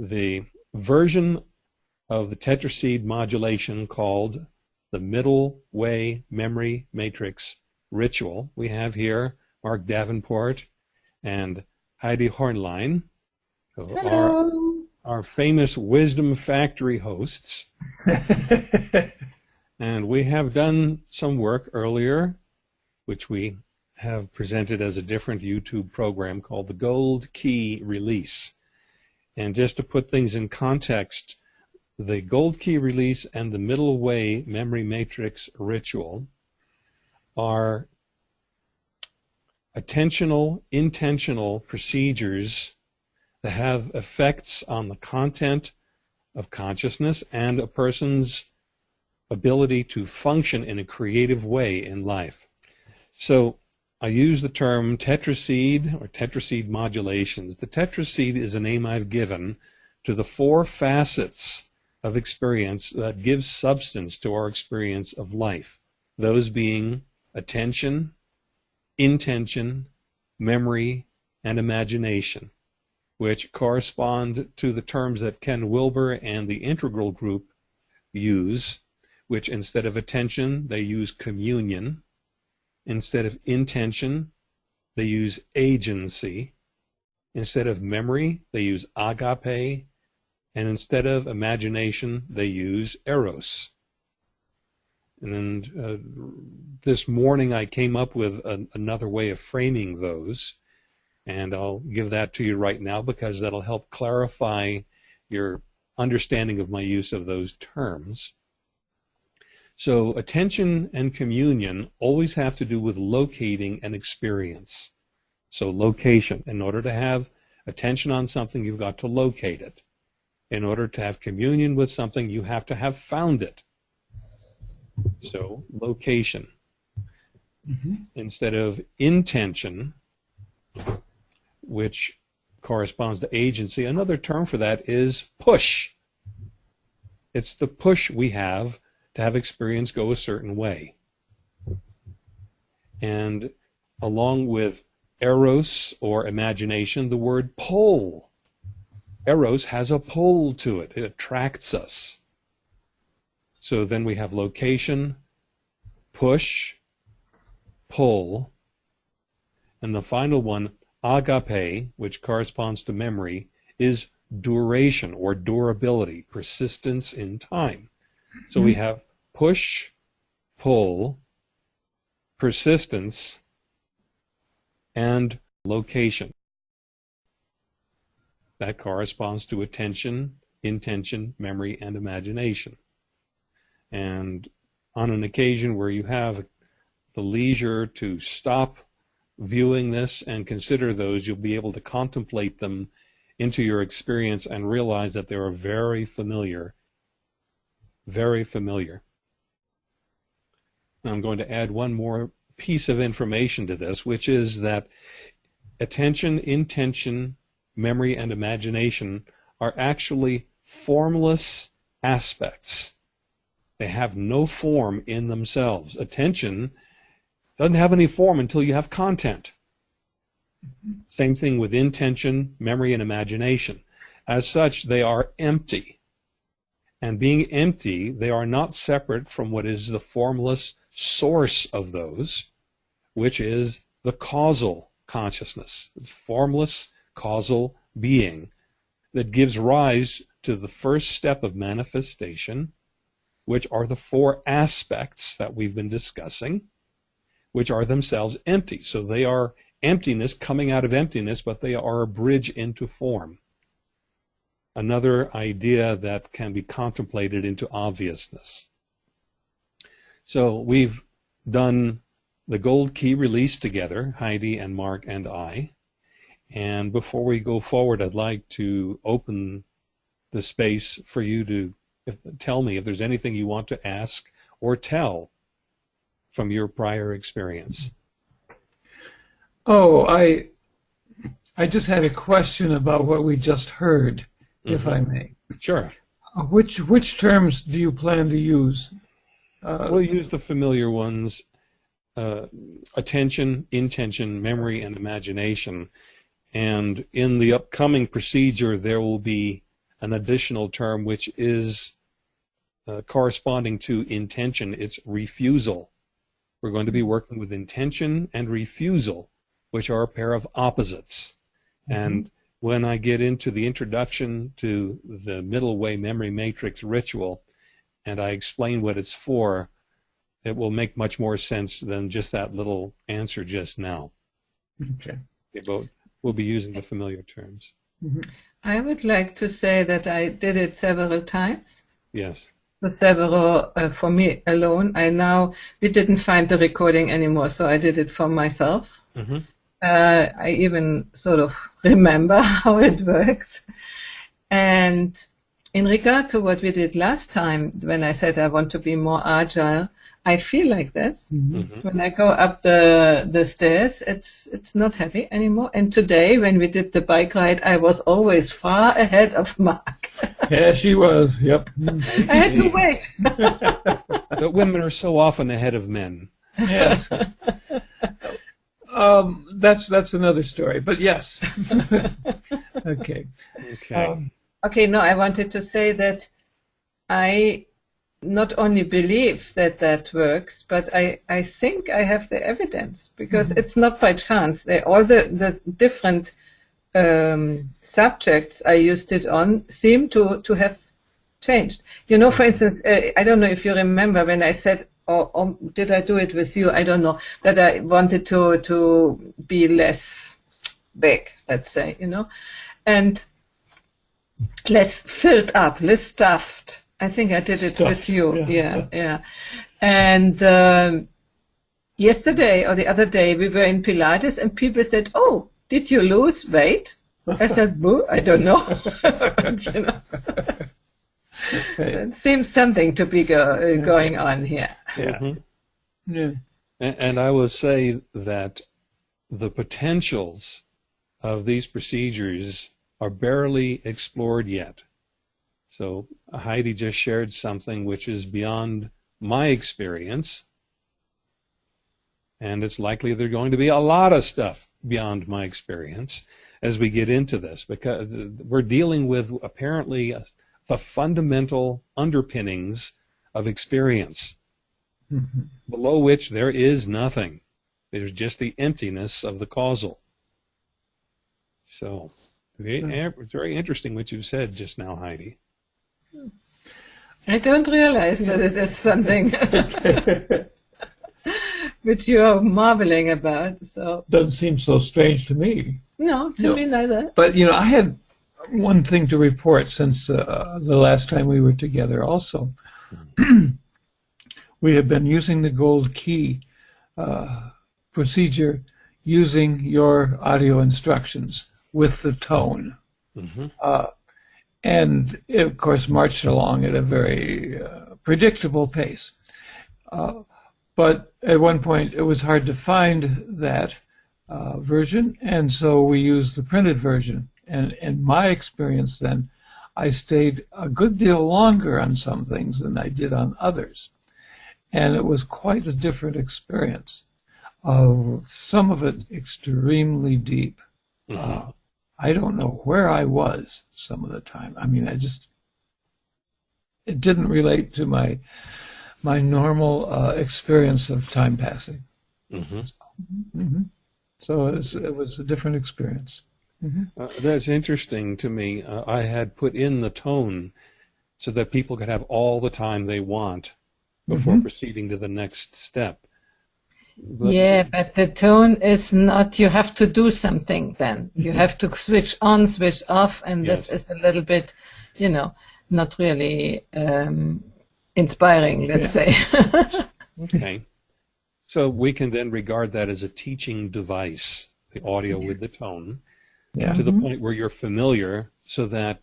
the version of the tetraseed modulation called the middle way memory matrix ritual. We have here Mark Davenport and Heidi Hornlein, our, our famous Wisdom Factory hosts. and we have done some work earlier, which we have presented as a different YouTube program called the Gold Key Release. And just to put things in context, the Gold Key Release and the Middle Way Memory Matrix Ritual are attentional, intentional procedures that have effects on the content of consciousness and a person's ability to function in a creative way in life. So I use the term tetraseed or tetraseed modulations. The tetraseed is a name I've given to the four facets of experience that gives substance to our experience of life. Those being attention, intention, memory, and imagination, which correspond to the terms that Ken Wilber and the Integral Group use, which instead of attention, they use communion Instead of intention, they use agency. Instead of memory, they use agape. And instead of imagination, they use eros. And uh, this morning I came up with another way of framing those. And I'll give that to you right now because that'll help clarify your understanding of my use of those terms. So attention and communion always have to do with locating an experience. So location. In order to have attention on something, you've got to locate it. In order to have communion with something, you have to have found it. So location. Mm-hmm. Instead of intention, which corresponds to agency, another term for that is push. It's the push we have to have experience go a certain way. And along with eros or imagination, the word pull. Eros has a pull to it. It attracts us. So then we have location, push, pull, and the final one, agape, which corresponds to memory, is duration or durability, persistence in time. So we mm-hmm. have push, pull, persistence, and location. That corresponds to attention, intention, memory, and imagination. And on an occasion where you have the leisure to stop viewing this and consider those, you'll be able to contemplate them into your experience and realize that they are very familiar very familiar. I'm going to add one more piece of information to this, which is that attention, intention, memory, and imagination are actually formless aspects. They have no form in themselves. Attention doesn't have any form until you have content. Same thing with intention, memory, and imagination. As such, they are empty and being empty, they are not separate from what is the formless source of those, which is the causal consciousness, the formless causal being that gives rise to the first step of manifestation, which are the four aspects that we've been discussing, which are themselves empty. So they are emptiness coming out of emptiness, but they are a bridge into form another idea that can be contemplated into obviousness. So we've done the gold key release together, Heidi and Mark and I. And before we go forward, I'd like to open the space for you to if, tell me if there's anything you want to ask or tell from your prior experience. Oh, I I just had a question about what we just heard mm-hmm. if I may. Sure. Uh, which which terms do you plan to use? Uh, we'll use the familiar ones: uh, attention, intention, memory, and imagination. And in the upcoming procedure, there will be an additional term which is uh, corresponding to intention. It's refusal. We're going to be working with intention and refusal, which are a pair of opposites. Mm-hmm. And when I get into the introduction to the middle way memory matrix ritual and I explain what it's for, it will make much more sense than just that little answer just now. Okay. But we'll be using the familiar terms. Mm-hmm. I would like to say that I did it several times. Yes. For several, uh, for me alone. I now, we didn't find the recording anymore, so I did it for myself. Mm-hmm. Uh, I even sort of remember how it works. And in regard to what we did last time, when I said I want to be more agile, I feel like this. Mm-hmm. When I go up the the stairs, it's it's not heavy anymore. And today, when we did the bike ride, I was always far ahead of Mark. yeah, she was. Yep. I had to wait. but women are so often ahead of men. Yes. Um, that's that's another story, but yes. okay. Okay. Um, okay. No, I wanted to say that I not only believe that that works, but I, I think I have the evidence because mm-hmm. it's not by chance. They, all the, the different um, subjects I used it on seem to, to have changed. You know, for instance, uh, I don't know if you remember when I said, or, or, did I do it with you? I don't know, that I wanted to, to be less big, let's say, you know, and less filled up, less stuffed I think I did it Stuff. with you. Yeah, yeah. yeah. And um, yesterday or the other day, we were in Pilates, and people said, "Oh, did you lose weight?" I said, "Boo, I don't know." you know. It seems something to be go, going on here. Yeah. Mm-hmm. Yeah. And, and I will say that the potentials of these procedures are barely explored yet. So Heidi just shared something which is beyond my experience. And it's likely there's going to be a lot of stuff beyond my experience as we get into this because we're dealing with apparently the fundamental underpinnings of experience mm-hmm. below which there is nothing. There's just the emptiness of the causal. So, it's very interesting what you've said just now, Heidi. I don't realize that it is something which you are marveling about. So doesn't seem so strange to me. No, to no. me neither. But you know, I had one thing to report since uh, the last time we were together. Also, we have been using the gold key uh, procedure using your audio instructions with the tone. Mm-hmm. Uh, and it, of course marched along at a very uh, predictable pace. Uh, but at one point it was hard to find that uh, version, and so we used the printed version. And in my experience, then, I stayed a good deal longer on some things than I did on others, and it was quite a different experience. Of some of it extremely deep. Mm-hmm. I don't know where I was some of the time. I mean, I just it didn't relate to my my normal uh, experience of time passing. Mm-hmm. So, mm-hmm. so it, was, it, was, a different experience. Mm-hmm. Uh, that's interesting to me. Uh, I had put in the tone so that people could have all the time they want before mm-hmm. proceeding to the next step. But yeah, but the tone is not, you have to do something then. You have to switch on, switch off, and yes. this is a little bit, you know, not really um, inspiring, let's yeah. say. okay. So we can then regard that as a teaching device, the audio with the tone, yeah. to the mm-hmm. point where you're familiar so that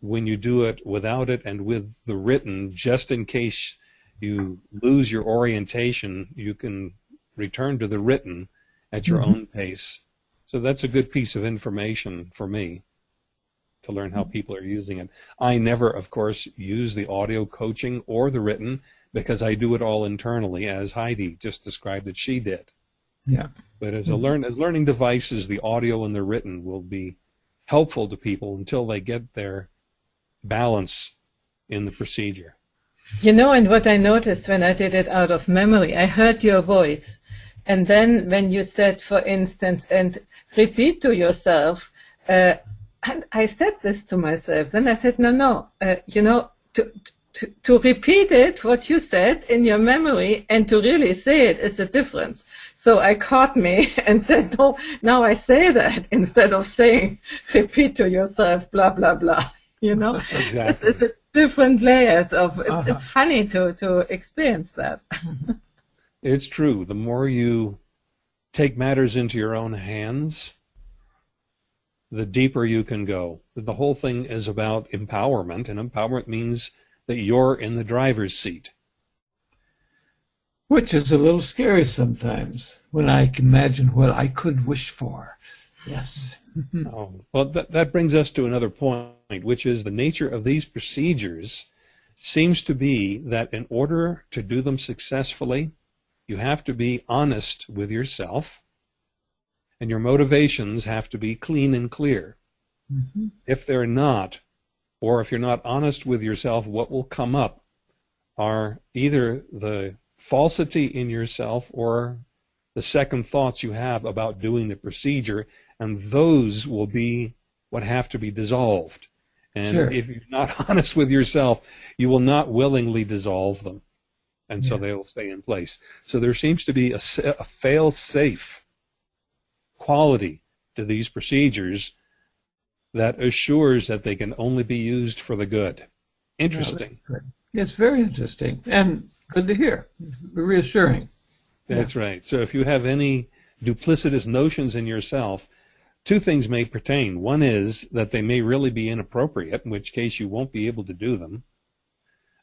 when you do it without it and with the written, just in case you lose your orientation, you can return to the written at your mm-hmm. own pace. So that's a good piece of information for me to learn how people are using it. I never, of course, use the audio coaching or the written because I do it all internally, as Heidi just described that she did. Yeah. But as a mm-hmm. learn as learning devices, the audio and the written will be helpful to people until they get their balance in the procedure. You know, and what I noticed when I did it out of memory, I heard your voice. And then when you said, for instance, and repeat to yourself, uh, and I said this to myself. Then I said, no, no, uh, you know, to, to, to repeat it, what you said in your memory, and to really say it is a difference. So I caught me and said, no, now I say that instead of saying, repeat to yourself, blah, blah, blah. You know, exactly. it's, it's different layers of, it's, uh-huh. it's funny to, to experience that. it's true. The more you take matters into your own hands, the deeper you can go. The whole thing is about empowerment, and empowerment means that you're in the driver's seat. Which is a little scary sometimes when I imagine what I could wish for. Yes. oh, well, that, that brings us to another point, which is the nature of these procedures seems to be that in order to do them successfully, you have to be honest with yourself and your motivations have to be clean and clear. Mm-hmm. If they're not, or if you're not honest with yourself, what will come up are either the falsity in yourself or the second thoughts you have about doing the procedure, and those will be what have to be dissolved. And sure. if you're not honest with yourself, you will not willingly dissolve them. And yeah. so they'll stay in place. So there seems to be a, a fail safe quality to these procedures that assures that they can only be used for the good. Interesting. It's very interesting and good to hear. Reassuring. That's yeah. right. So if you have any duplicitous notions in yourself, two things may pertain. One is that they may really be inappropriate, in which case you won't be able to do them.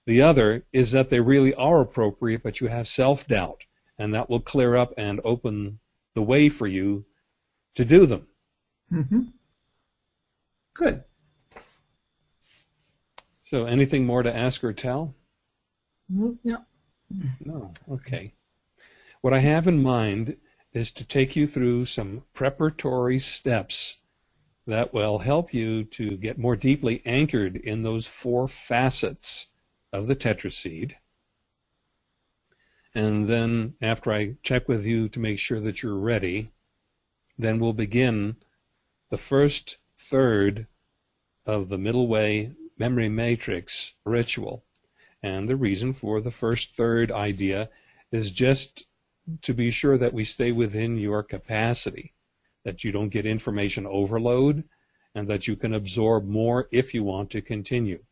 The other is that they really are appropriate, but you have self doubt, and that will clear up and open the way for you to do them. Mm-hmm. Good. So, anything more to ask or tell? No. No. Okay. What I have in mind is to take you through some preparatory steps that will help you to get more deeply anchored in those four facets of the tetraseed. And then, after I check with you to make sure that you're ready, then we'll begin the first third of the middle way memory matrix ritual. And the reason for the first third idea is just to be sure that we stay within your capacity, that you don't get information overload, and that you can absorb more if you want to continue.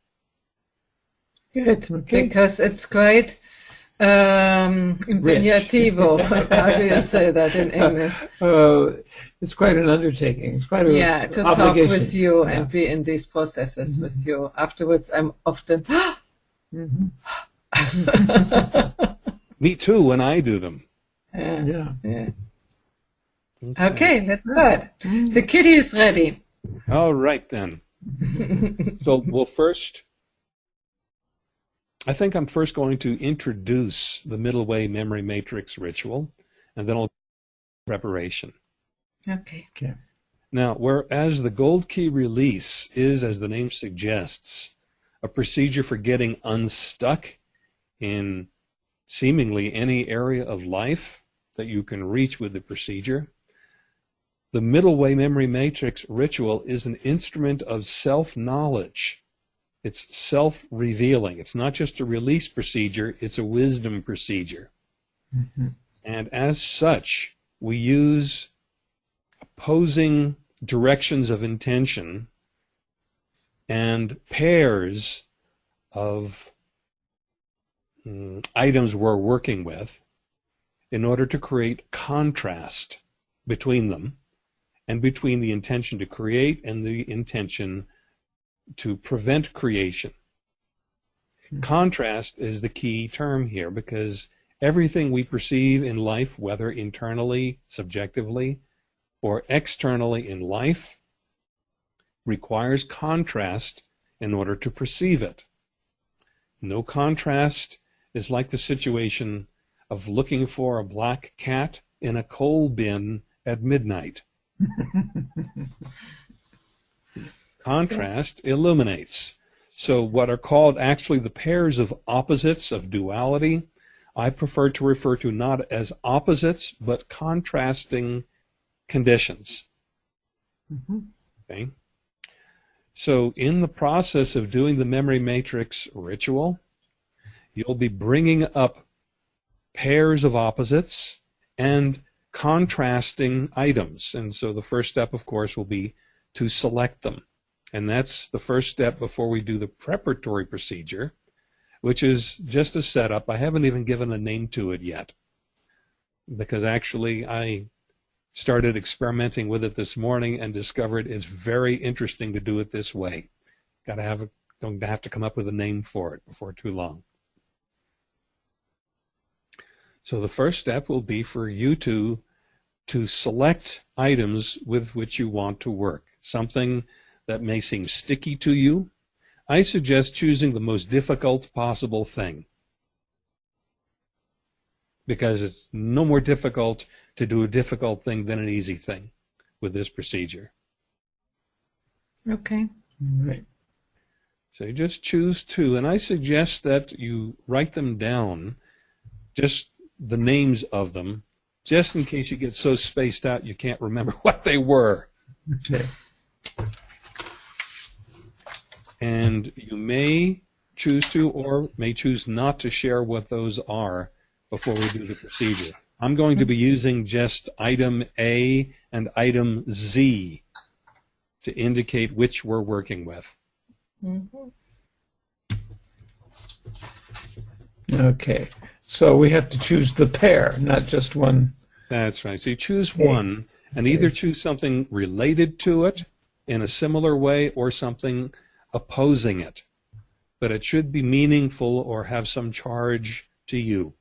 Good, okay. because it's quite um, impegnativo. How do you say that in English? Uh, it's quite an undertaking. It's quite a yeah to obligation. talk with you yeah. and be in these processes mm-hmm. with you. Afterwards, I'm often. mm-hmm. Me too when I do them. Yeah. Yeah. yeah. Okay. okay, let's start. Mm. The kitty is ready. All right then. so we'll first I think I'm first going to introduce the middle way memory matrix ritual, and then I'll preparation. Okay. Okay. Now, whereas the gold key release is, as the name suggests, a procedure for getting unstuck in seemingly any area of life that you can reach with the procedure, the middle way memory matrix ritual is an instrument of self knowledge it's self-revealing. It's not just a release procedure, it's a wisdom procedure. Mm-hmm. And as such, we use opposing directions of intention and pairs of um, items we're working with in order to create contrast between them and between the intention to create and the intention to prevent creation. Hmm. Contrast is the key term here because everything we perceive in life, whether internally, subjectively, or externally in life, requires contrast in order to perceive it. No contrast is like the situation of looking for a black cat in a coal bin at midnight. Contrast illuminates. So what are called actually the pairs of opposites of duality, I prefer to refer to not as opposites, but contrasting conditions. Mm-hmm. Okay. So in the process of doing the memory matrix ritual, you'll be bringing up pairs of opposites and contrasting items. And so the first step, of course, will be to select them. And that's the first step before we do the preparatory procedure, which is just a setup. I haven't even given a name to it yet because actually I started experimenting with it this morning and discovered it's very interesting to do it this way. Got to have a, don't have to come up with a name for it before too long. So the first step will be for you to to select items with which you want to work. Something that may seem sticky to you. I suggest choosing the most difficult possible thing because it's no more difficult to do a difficult thing than an easy thing with this procedure. Okay. Right. So you just choose two, and I suggest that you write them down, just the names of them, just in case you get so spaced out you can't remember what they were. Okay. And you may choose to or may choose not to share what those are before we do the procedure. I'm going to be using just item A and item Z to indicate which we're working with. Mm-hmm. Okay. So we have to choose the pair, not just one. That's right. So you choose one and either choose something related to it in a similar way or something opposing it. But it should be meaningful or have some charge to you.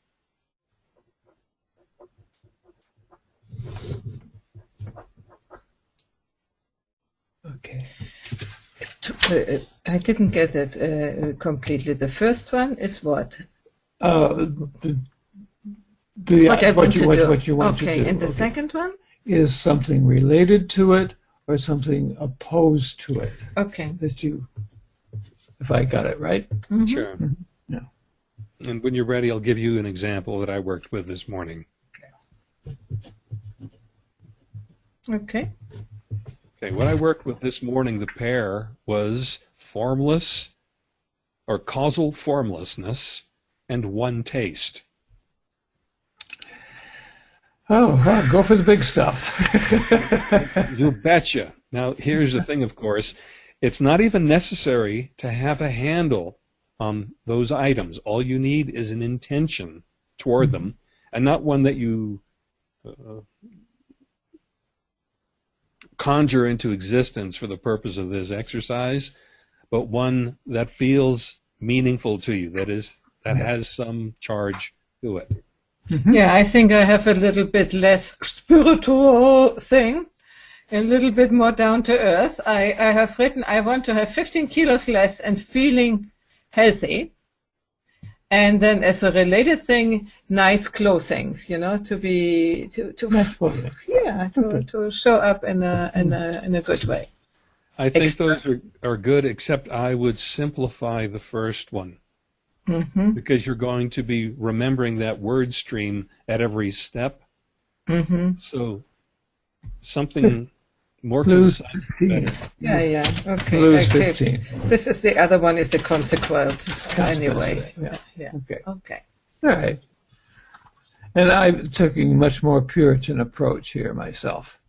Okay. Uh, I didn't get it uh, completely. The first one is what? Uh, the, the, what, I what, you, what, what, you want okay. to do. And the okay. second one? Is something related to it or something opposed to it. Okay. That you, if I got it right. Mm-hmm. Sure. Mm-hmm. Yeah. And when you're ready, I'll give you an example that I worked with this morning. Okay. Okay, what I worked with this morning, the pair was formless or causal formlessness and one taste. Oh, well, go for the big stuff. you betcha. Now, here's the thing, of course. It's not even necessary to have a handle on those items. All you need is an intention toward them, and not one that you uh, conjure into existence for the purpose of this exercise, but one that feels meaningful to you, that is, that has some charge to it. Mm-hmm. Yeah, I think I have a little bit less spiritual thing, a little bit more down to earth. I, I have written I want to have 15 kilos less and feeling healthy. And then as a related thing, nice clothing, you know, to be to to nice. Yeah, to, to show up in a in a in a good way. I think Extra. those are, are good, except I would simplify the first one. Mm-hmm. Because you're going to be remembering that word stream at every step. Mm-hmm. So something more Lose better. Yeah, yeah. Okay. Lose okay. 15. This is the other one is a consequence, Consequence, anyway. Yeah. Yeah. Okay. Okay. All right. And I'm taking a much more Puritan approach here myself.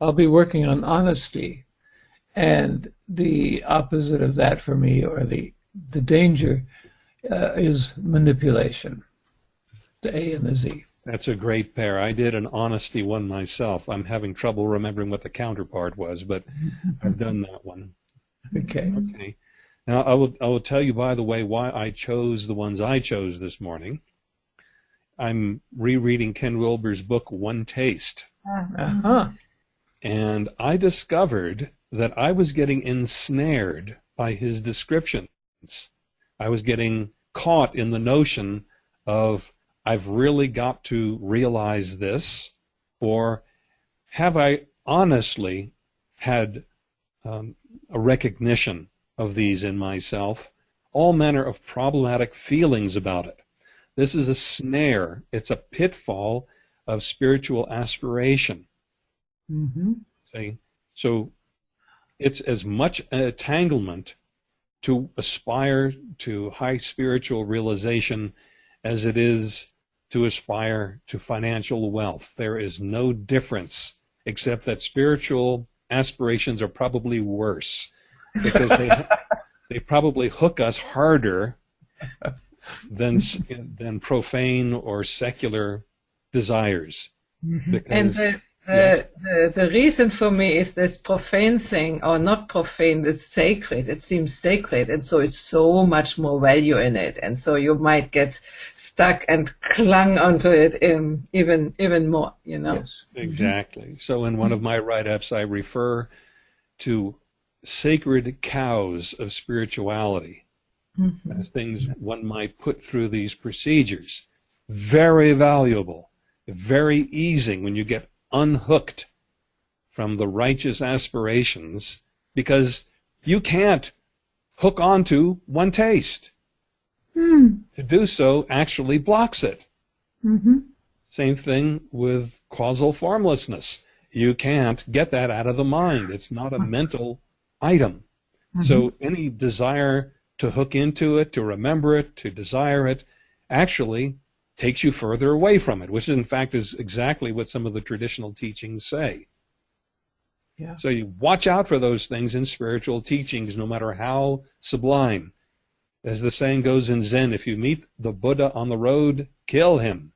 I'll be working on honesty, and the opposite of that for me, or the the danger, uh, is manipulation. The A and the Z. That's a great pair. I did an honesty one myself. I'm having trouble remembering what the counterpart was, but I've done that one. Okay. Okay. Now I will I will tell you by the way why I chose the ones I chose this morning. I'm rereading Ken Wilber's book One Taste. Uh-huh. And I discovered that I was getting ensnared by his descriptions. I was getting caught in the notion of I've really got to realize this, or have I honestly had um, a recognition of these in myself, all manner of problematic feelings about it. This is a snare. It's a pitfall of spiritual aspiration. Mm-hmm. See? So it's as much an entanglement to aspire to high spiritual realization as it is to aspire to financial wealth. There is no difference except that spiritual aspirations are probably worse because they they probably hook us harder than than profane or secular desires. Mm-hmm. Because, and the, the, yes. the, the reason for me is this profane thing, or not profane, is sacred. It seems sacred, and so it's so much more value in it, and so you might get stuck and clung onto it in, even even more. You know. Yes, exactly. So in one of my write-ups, I refer to sacred cows of spirituality mm-hmm. as things one might put through these procedures. Very valuable, very easing when you get unhooked from the righteous aspirations because you can't hook onto one taste. Mm. To do so actually blocks it. Mm-hmm. Same thing with causal formlessness. You can't get that out of the mind. It's not a mental item. Mm-hmm. So any desire to hook into it, to remember it, to desire it, actually takes you further away from it, which in fact is exactly what some of the traditional teachings say. Yeah. So you watch out for those things in spiritual teachings, no matter how sublime. As the saying goes in Zen, if you meet the Buddha on the road, kill him.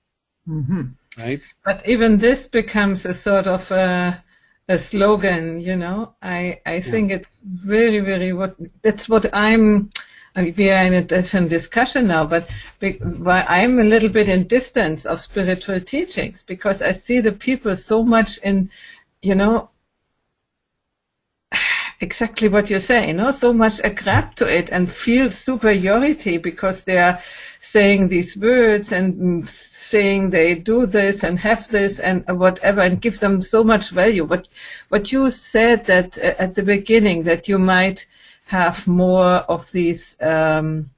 Mm-hmm. Right? But even this becomes a sort of a, a slogan, you know. I, I think it's very, very what that's what I'm I mean, we are in a different discussion now, but I'm a little bit in distance of spiritual teachings because I see the people so much in, you know, exactly what you're saying, you know, so much a grab to it and feel superiority because they are saying these words and saying they do this and have this and whatever and give them so much value. But what you said that uh, at the beginning that you might have more of these um,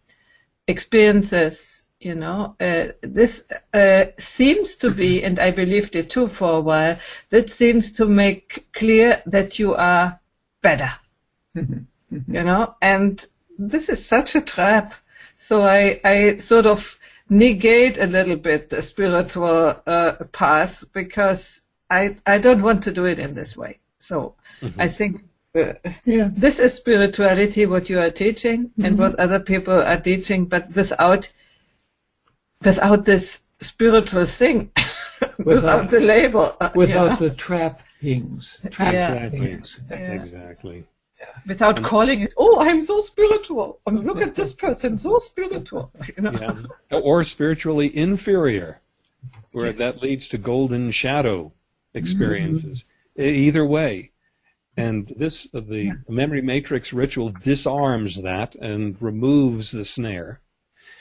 experiences. You know, uh, this uh, seems to be, and I believed it too for a while. That seems to make clear that you are better. you know, and this is such a trap. So I, I sort of negate a little bit the spiritual uh, path because I, I don't want to do it in this way. So mm-hmm. I think yeah. This is spirituality, what you are teaching mm-hmm. and what other people are teaching, but without without this spiritual thing, without, without the label, uh, without yeah. the trappings. trappings. Yeah. Exactly. Without and calling it, oh, I'm so spiritual. And look at this person, so spiritual. You know? yeah. Or spiritually inferior, where that leads to golden shadow experiences. Mm-hmm. Either way, and this the yeah. memory matrix ritual disarms that and removes the snare.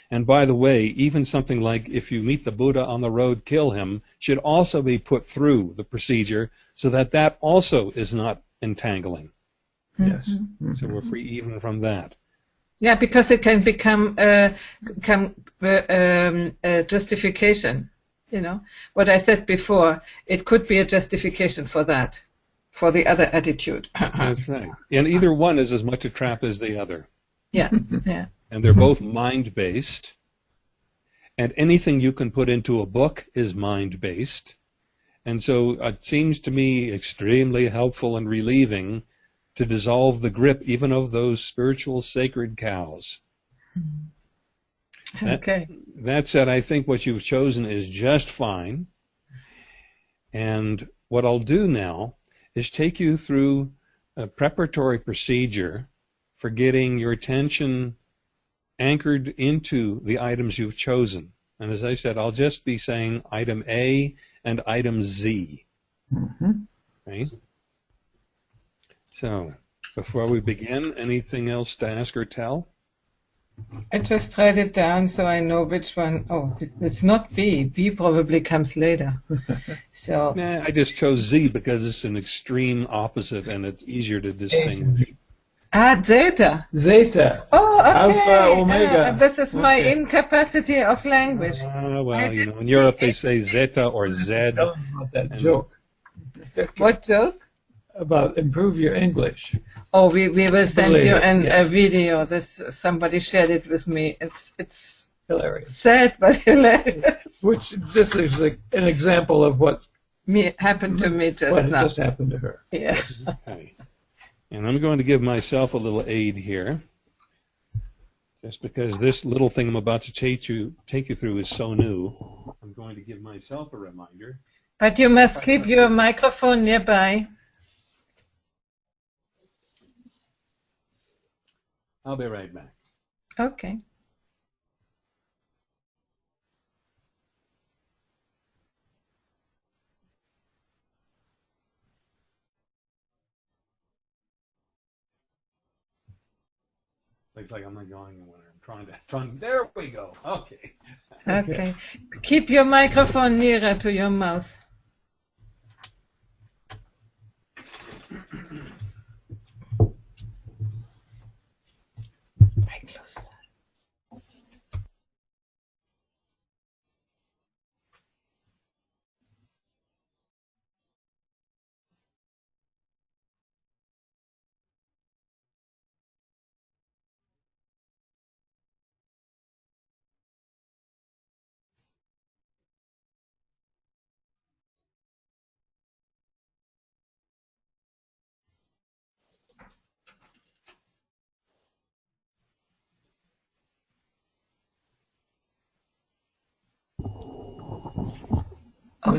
And by the way, even something like if you meet the Buddha on the road, kill him, should also be put through the procedure so that that also is not entangling. Yes. Mm-hmm. So we're free even from that. Yeah, because it can become uh, come uh, um, a justification. You know what I said before. It could be a justification for that for the other attitude. That's right. And either one is as much a trap as the other. Yeah, yeah. And they're both mind based. And anything you can put into a book is mind based. And so it seems to me extremely helpful and relieving to dissolve the grip even of those spiritual sacred cows. Mm-hmm. Okay. That, that said, I think what you've chosen is just fine. And what I'll do now is take you through a preparatory procedure for getting your attention anchored into the items you've chosen. And as I said, I'll just be saying item A and item Z. Mm-hmm. Right? So, before we begin, anything else to ask or tell? I just write it down so I know which one. Oh, it's not B. B probably comes later. so. Nah, I just chose Z because it's an extreme opposite and it's easier to distinguish. Ah, zeta. Zeta. Oh, okay. Alpha, omega. Uh, this is my Okay. incapacity of language. Ah, well, you know, in Europe they say zeta or zed. Tell them about that joke What joke? About improve your English. Oh, we, we will send you an, yeah. a video. This somebody shared it with me. It's it's Hilarious. sad but hilarious. Which this is like an example of what, me happened to me just what now. just happened to her. yeah. Okay. And I'm going to give myself a little aid here. Just because this little thing I'm about to take you take you through is so new, I'm going to give myself a reminder. But you must keep your microphone nearby. I'll be right back. Okay. Looks like I'm not going anywhere. I'm trying to trying. There we go. Okay. Okay. Keep your microphone nearer to your mouth.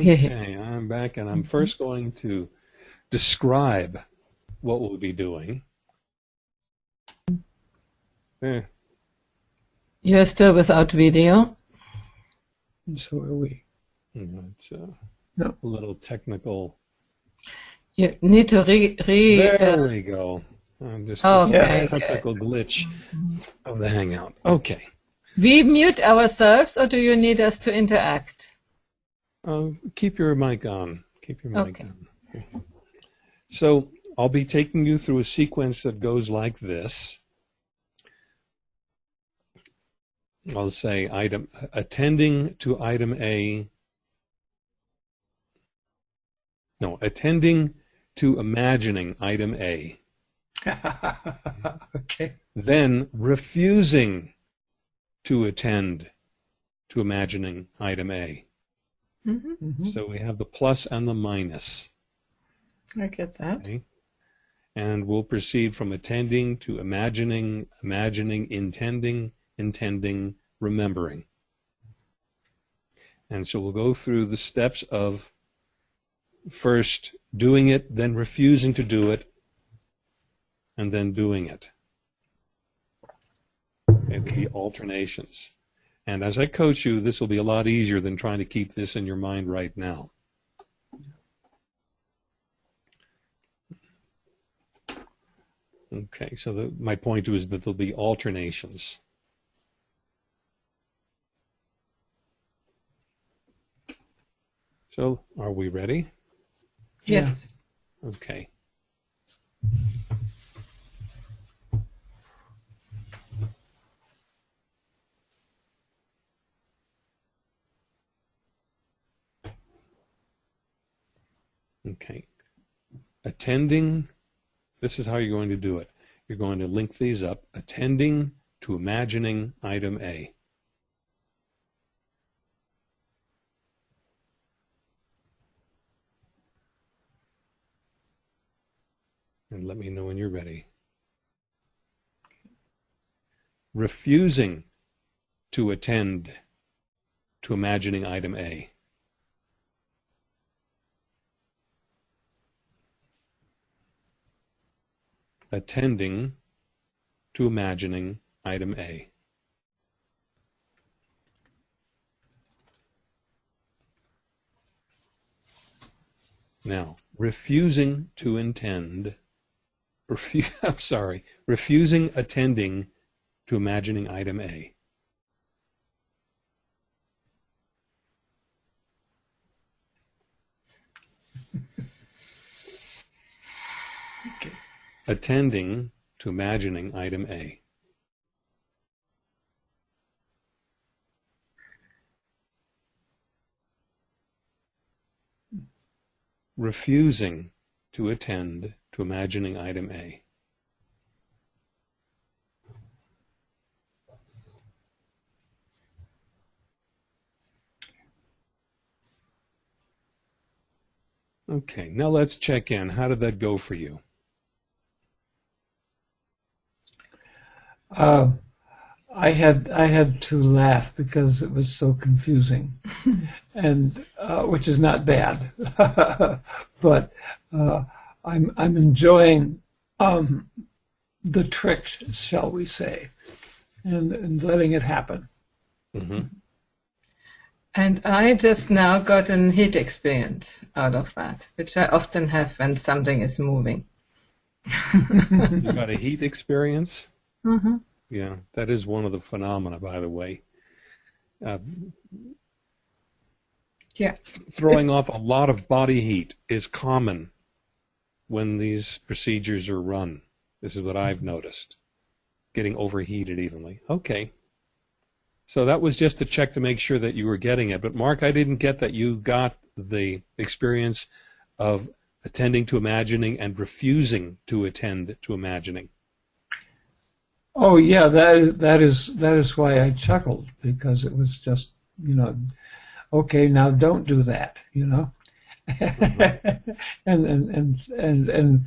Okay, I'm back, and I'm first going to describe what we'll be doing. Eh, You're still without video. And so are we. it's uh, No. a little technical. You need to re re. There uh, we go. Uh, just Okay, a technical glitch of the Hangout. Okay. we mute ourselves, or do you need us to interact? Uh, keep your mic on. Keep your mic Okay. on. So I'll be taking you through a sequence that goes like this. I'll say item attending to item A. No, attending to imagining item A. okay. Then refusing to attend to imagining item A. hmm Mhm. So we have the plus and the minus. I get that. Okay. And we'll proceed from attending to imagining, imagining, intending, intending, remembering. And so we'll go through the steps of first doing it, then refusing to do it, and then doing it. Okay, there'll be alternations. And as I coach you, this will be a lot easier than trying to keep this in your mind right now. Okay, so the, my point is that there'll be alternations. So, are we ready? Yes. Okay. Okay. Attending, this is how you're going to do it. You're going to link these up. Attending to imagining item A. And let me know when you're ready. Refusing to attend to imagining item A. Attending to imagining item A. Now, refusing to intend, refu- I'm sorry, refusing attending to imagining item A. Okay. Attending to imagining item A. Refusing to attend to imagining item A. Okay, now let's check in. How did that go for you? Uh, I had I had to laugh because it was so confusing, and uh, which is not bad, but uh, I'm I'm enjoying um, the trick, shall we say, and, and letting it happen. Mm-hmm. And I just now got an heat experience out of that, which I often have when something is moving. you got a heat experience? Mm-hmm. Yeah, that is one of the phenomena, by the way. Uh, yeah. Throwing off a lot of body heat is common when these procedures are run. This is what I've noticed. Getting overheated evenly. Okay. So that was just a check to make sure that you were getting it. But Mark, I didn't get that you got the experience of attending to imagining and refusing to attend to imagining. Oh yeah, that that is that is why I chuckled because it was just you know, okay, now don't do that, you know, and, and and and and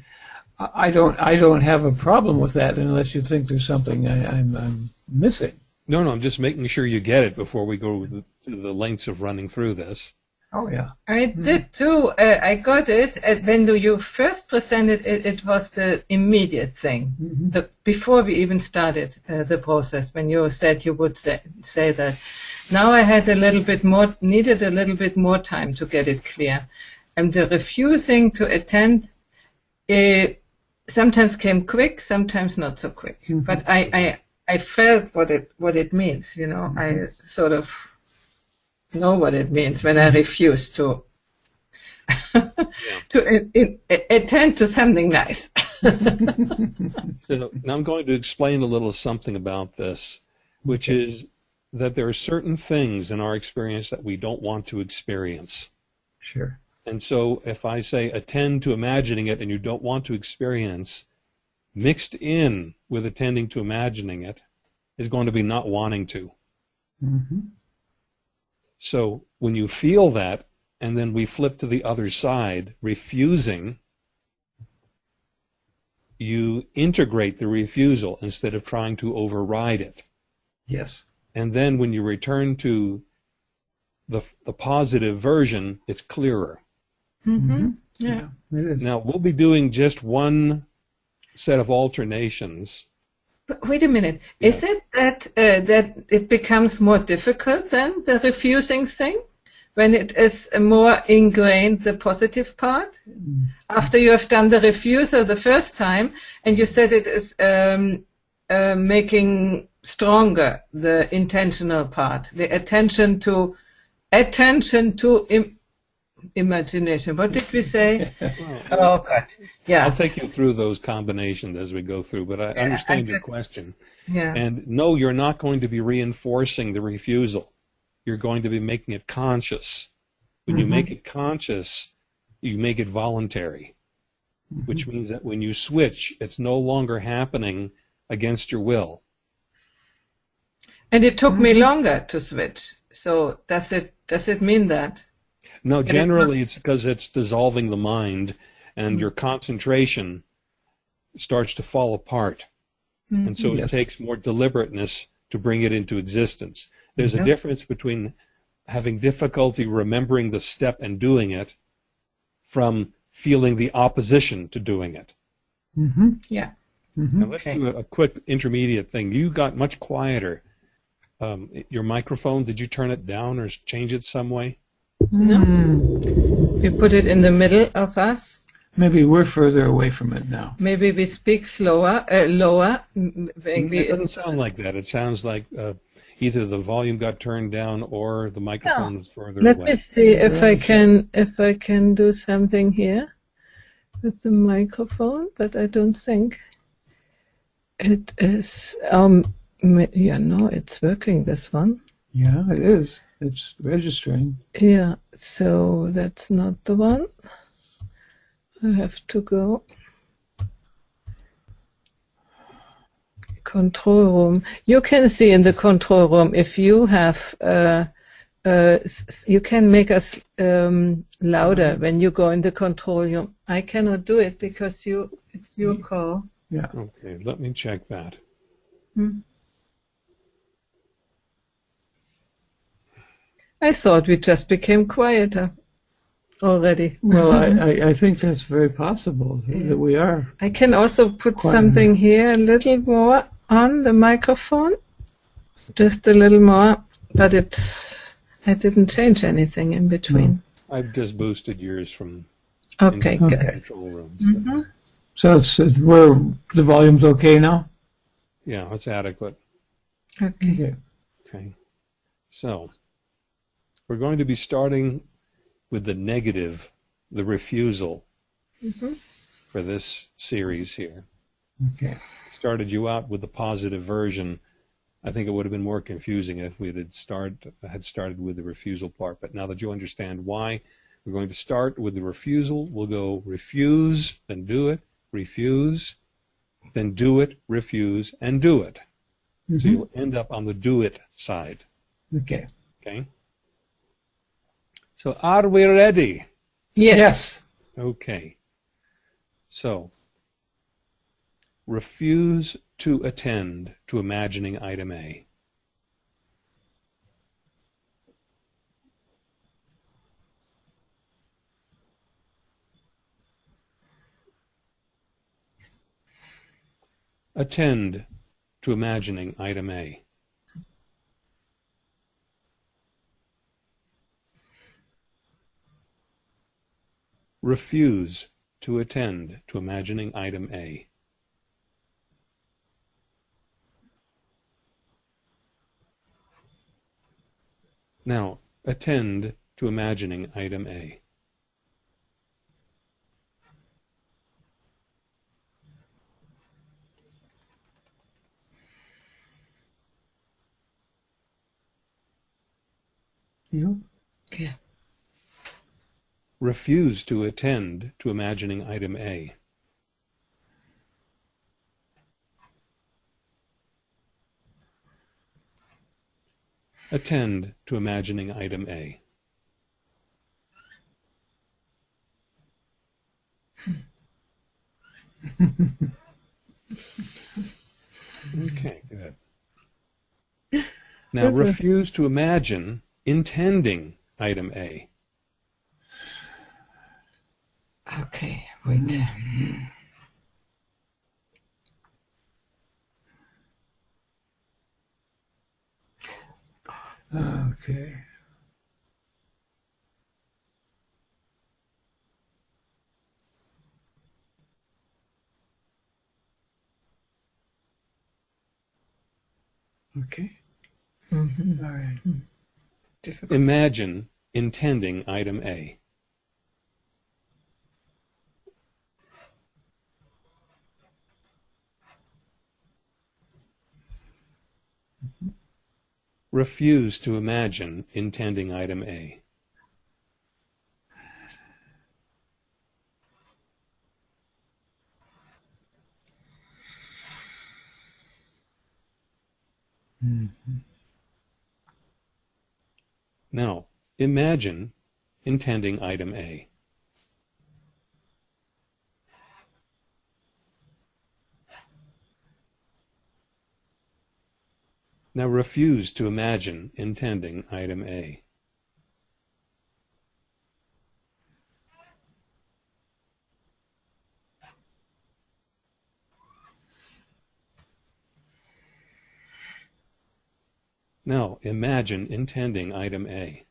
I don't I don't have a problem with that unless you think there's something I, I'm, I'm missing. No, no, I'm just making sure you get it before we go to the lengths of running through this. Oh yeah, I mm-hmm. did too. Uh, I got it uh, when do you first presented it. It was the immediate thing, mm-hmm. the, before we even started uh, the process. When you said you would say, say that, now I had a little bit more, needed a little bit more time to get it clear, and the refusing to attend. Uh, sometimes came quick, sometimes not so quick. Mm-hmm. But I, I I felt what it what it means. You know, I mm-hmm. sort of know what it means when I refuse to to in, in, attend to something nice. so now I'm going to explain a little something about this, which okay. is that there are certain things in our experience that we don't want to experience. Sure. And so if I say attend to imagining it and you don't want to experience, mixed in with attending to imagining it is going to be not wanting to. Mm-hmm. So when you feel that, and then we flip to the other side, refusing, you integrate the refusal instead of trying to override it. Yes. And then when you return to the, the positive version, it's clearer. Mm-hmm. Yeah. yeah now, we'll be doing just one set of alternations. But wait a minute. Yeah. Is it that uh, that it becomes more difficult then the refusing thing when it is more ingrained the positive part mm. after you have done the refusal the first time and you said it is um, uh, making stronger the intentional part, the attention to attention to Im- imagination. What did we say? oh, God. Yeah. I'll take you through those combinations as we go through, but I yeah, understand I your question. Yeah. And no, you're not going to be reinforcing the refusal. You're going to be making it conscious. When mm-hmm. you make it conscious, you make it voluntary, mm-hmm. which means that when you switch, it's no longer happening against your will. And it took mm-hmm. me longer to switch. So does it does it mean that? No, generally it's because it's dissolving the mind and mm-hmm. your concentration starts to fall apart. Mm-hmm. And so yes. it takes more deliberateness to bring it into existence. There's a difference between having difficulty remembering the step and doing it from feeling the opposition to doing it. Mm-hmm. Yeah. Mm-hmm. Now let's okay. do a, a, quick intermediate thing. You got much quieter. Um, your microphone, did you turn it down or change it some way? No. Mm. You put it in the middle of us. Maybe we're further away from it now. Maybe we speak slower, uh, lower. Maybe it doesn't sound like that. It sounds like uh, either the volume got turned down or the microphone is further Let away. Let me see if I can if I can do something here with the microphone, but I don't think. It is, um, yeah, no, it's working, this one. Yeah, it is. It's registering. Yeah, so that's not the one. I have to go. Control room. You can see in the control room if you have, uh, uh, you can make us um, louder when you go in the control room. I cannot do it because you, it's your call. Yeah. Okay, let me check that. Hmm. I thought we just became quieter already. Well, I, I, I think that's very possible that we are. I can also put Quiet. something here a little more on the microphone, just a little more, but it's I didn't change anything in between. I've just boosted yours from Okay, inside good. control room. so- Mhm. So it's, it's where the volume's okay now. Yeah, that's adequate. Okay. Okay. Okay. So, we're going to be starting with the negative, the refusal Mhm. for this series here. Okay. Started you out with the positive version. I think it would have been more confusing if we had start had started with the refusal part. But now that you understand why, we're going to start with the refusal. We'll go refuse, then do it, refuse, then do it, refuse, and do it. So Mhm. you'll end up on the do it side. Okay. Okay. So are we ready? Yes. Okay. So refuse to attend to imagining item A. Attend to imagining item A. Refuse to attend to imagining item A. Now, attend to imagining item A. Yeah. Yeah. Refuse to attend to imagining item A. Attend to imagining item A. Okay, good. Now That's refuse to imagine intending item A. Okay, wait. Okay. Okay. Mhm. All right. Difficult. Imagine intending item A. Refuse to imagine intending item A. Mhm. Now, imagine intending item A. Now refuse to imagine intending item A. Now imagine intending item A.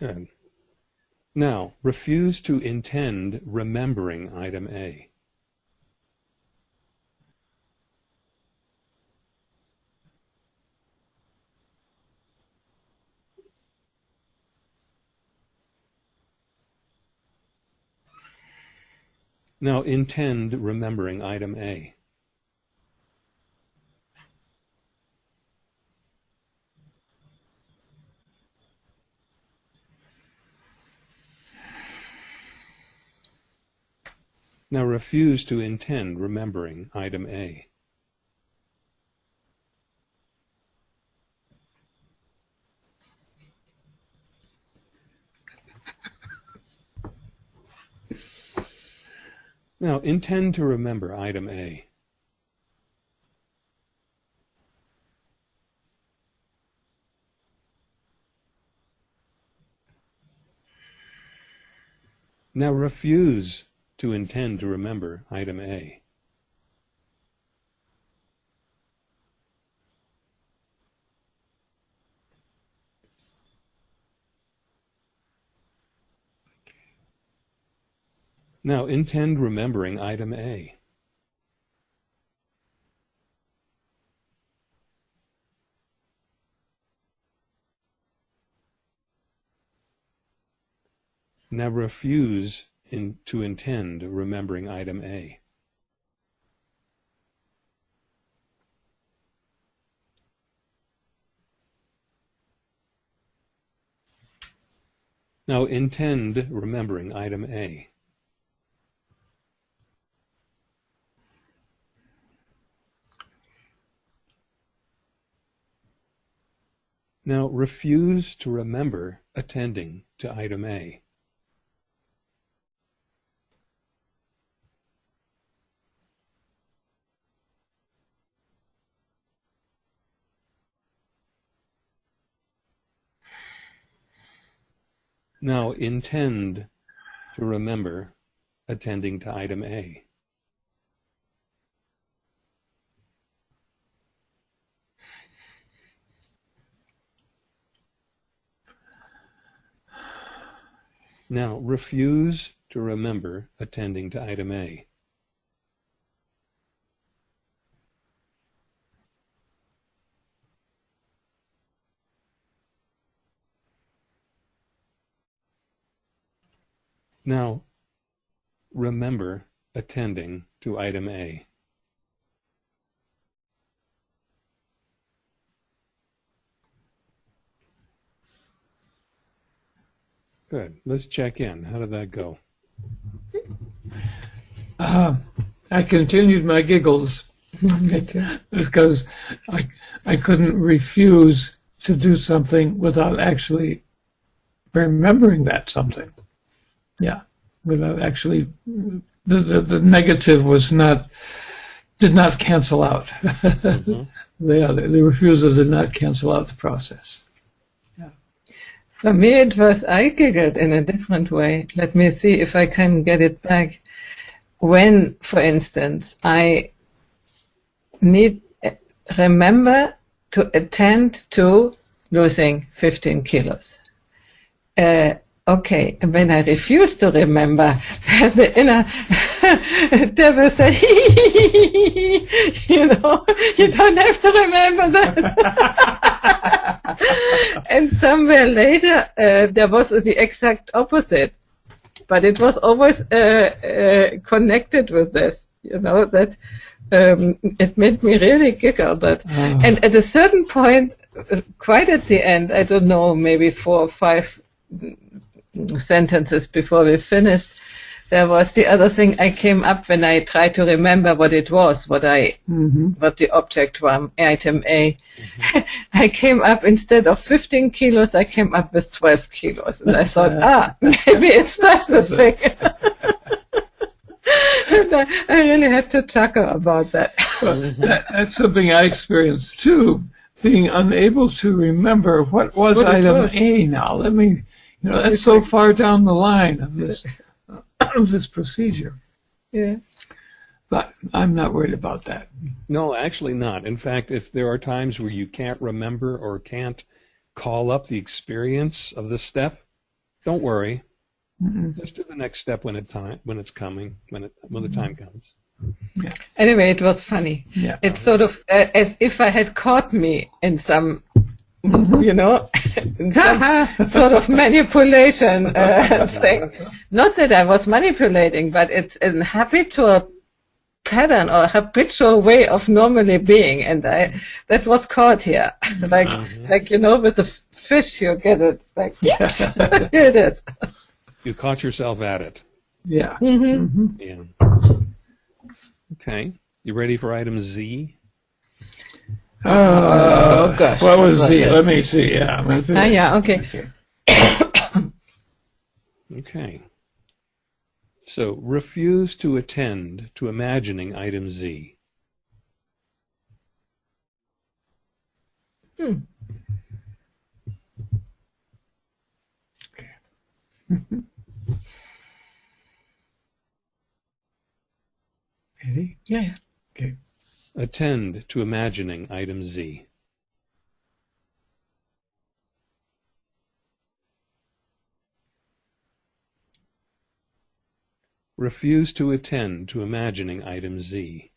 Good. Now, refuse to intend remembering item A. Now, intend remembering item A. Now refuse to intend remembering item A. Now intend to remember item A. Now refuse to intend to remember item A. Now intend remembering item A. Now refuse in, to intend remembering item A. Now intend remembering item A. Now refuse to remember attending to item A. Now intend to remember attending to item A. Now refuse to remember attending to item A. Now, remember attending to item A. Good. Let's check in. How did that go? Uh, I continued my giggles because I, I couldn't refuse to do something without actually remembering that something. Yeah, without actually, the, the, the negative was not, did not cancel out. Mhm. the, other, the refusal did not cancel out the process. For me, it was I giggled in a different way. Let me see if I can get it back. When, for instance, I need remember to attend to losing 15 kilos. Uh, okay, when I refuse to remember, the inner devil said, you know, you don't have to remember that. and somewhere later, uh, there was the exact opposite. But it was always uh, uh, connected with this, you know, that um, it made me really giggle. That, Oh. and at a certain point, uh, quite at the end, I don't know, maybe four or five sentences before we finished, there was the other thing I came up when I tried to remember what it was, what I hmm what the object was, item A. I came up instead of 15 kilos, I came up with 12 kilos, and I thought, ah, maybe it's not the thing. and I, I really had to chuckle about that. that, that's something I experienced too, being unable to remember what was What item was. A now. Let me, you know, that's so far down the line of this of this procedure. yeah. But I'm not worried about that. No, actually not. In fact, if there are times where you can't remember or can't call up the experience of the step, don't worry. Mm-mm. Just do the next step when it time when it's coming when it when the time comes. Yeah. Anyway, it was funny. Yeah. It's sort of uh, as if I had caught me in some, you know, in some sort of manipulation uh, thing. Not that I was manipulating, but it's an habitual pattern or habitual way of normally being, and I that was caught here. like Mhm. like you know, with a f- fish, you get it. Like yes, here it is. You caught yourself at it. Yeah. hmm hmm Yeah. Okay. You ready for item Z? Uh, Oh, gosh. What was the? Okay. Let me see. Yeah. I'm Ah, yeah. Okay. Okay. So, refuse to attend to imagining item Z. Hmm. Ready? Yeah. yeah. Okay. Attend to imagining item Z. Refuse to attend to imagining item Z.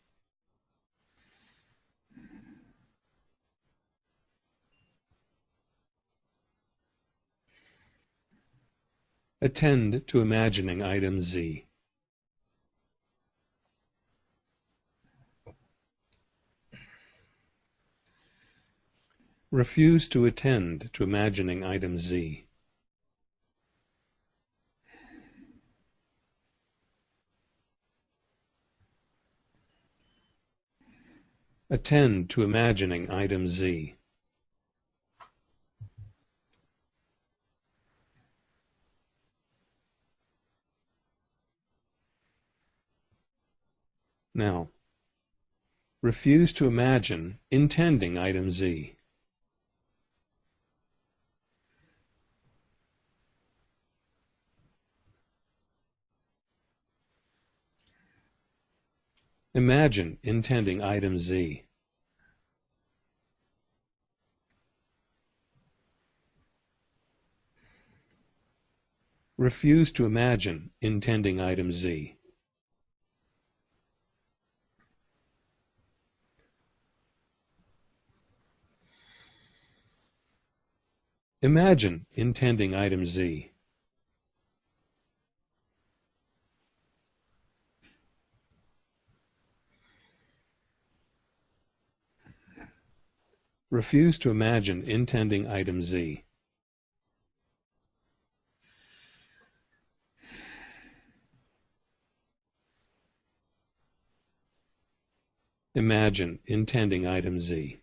Attend to imagining item Z. Refuse to attend to imagining item Z. Attend to imagining item Z. Now, refuse to imagine intending item Z. Imagine intending item Z. Refuse to imagine intending item Z. Imagine intending item Z. Refuse to imagine intending item Z. Imagine intending item Z.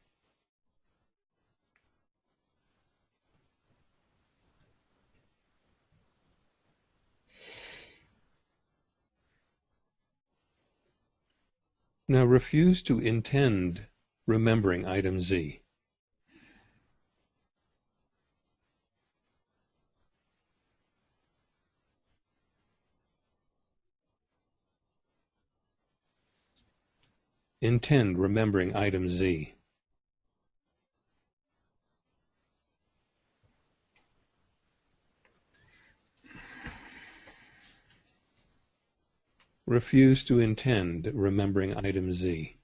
Now refuse to intend remembering item Z. Intend remembering item Z. Refuse to intend remembering item Z.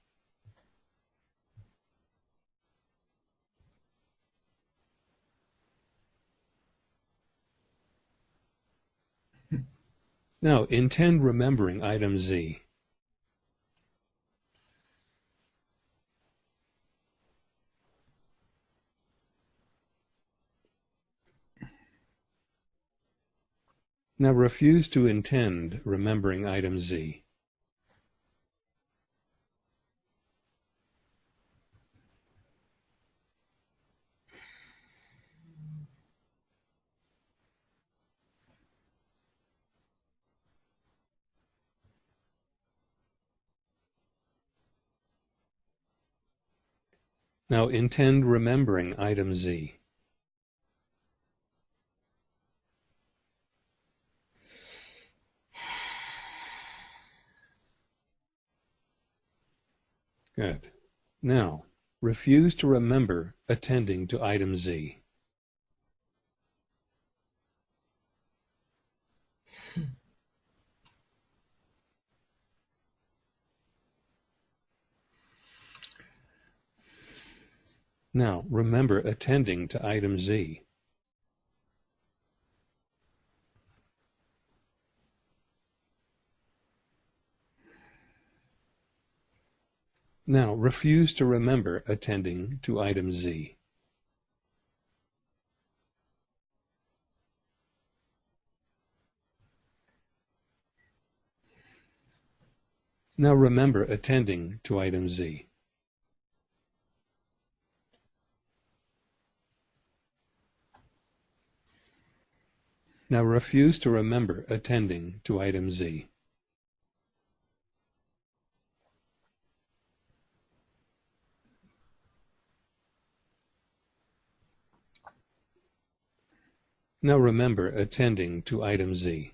Now, intend remembering item Z. Now refuse to intend remembering item Z. Now intend remembering item Z. Good. Now, refuse to remember attending to item Z. Now, remember attending to item Z. Now, refuse to remember attending to item Z. Now remember attending to item Z. Now refuse to remember attending to item Z. Now remember attending to item Z.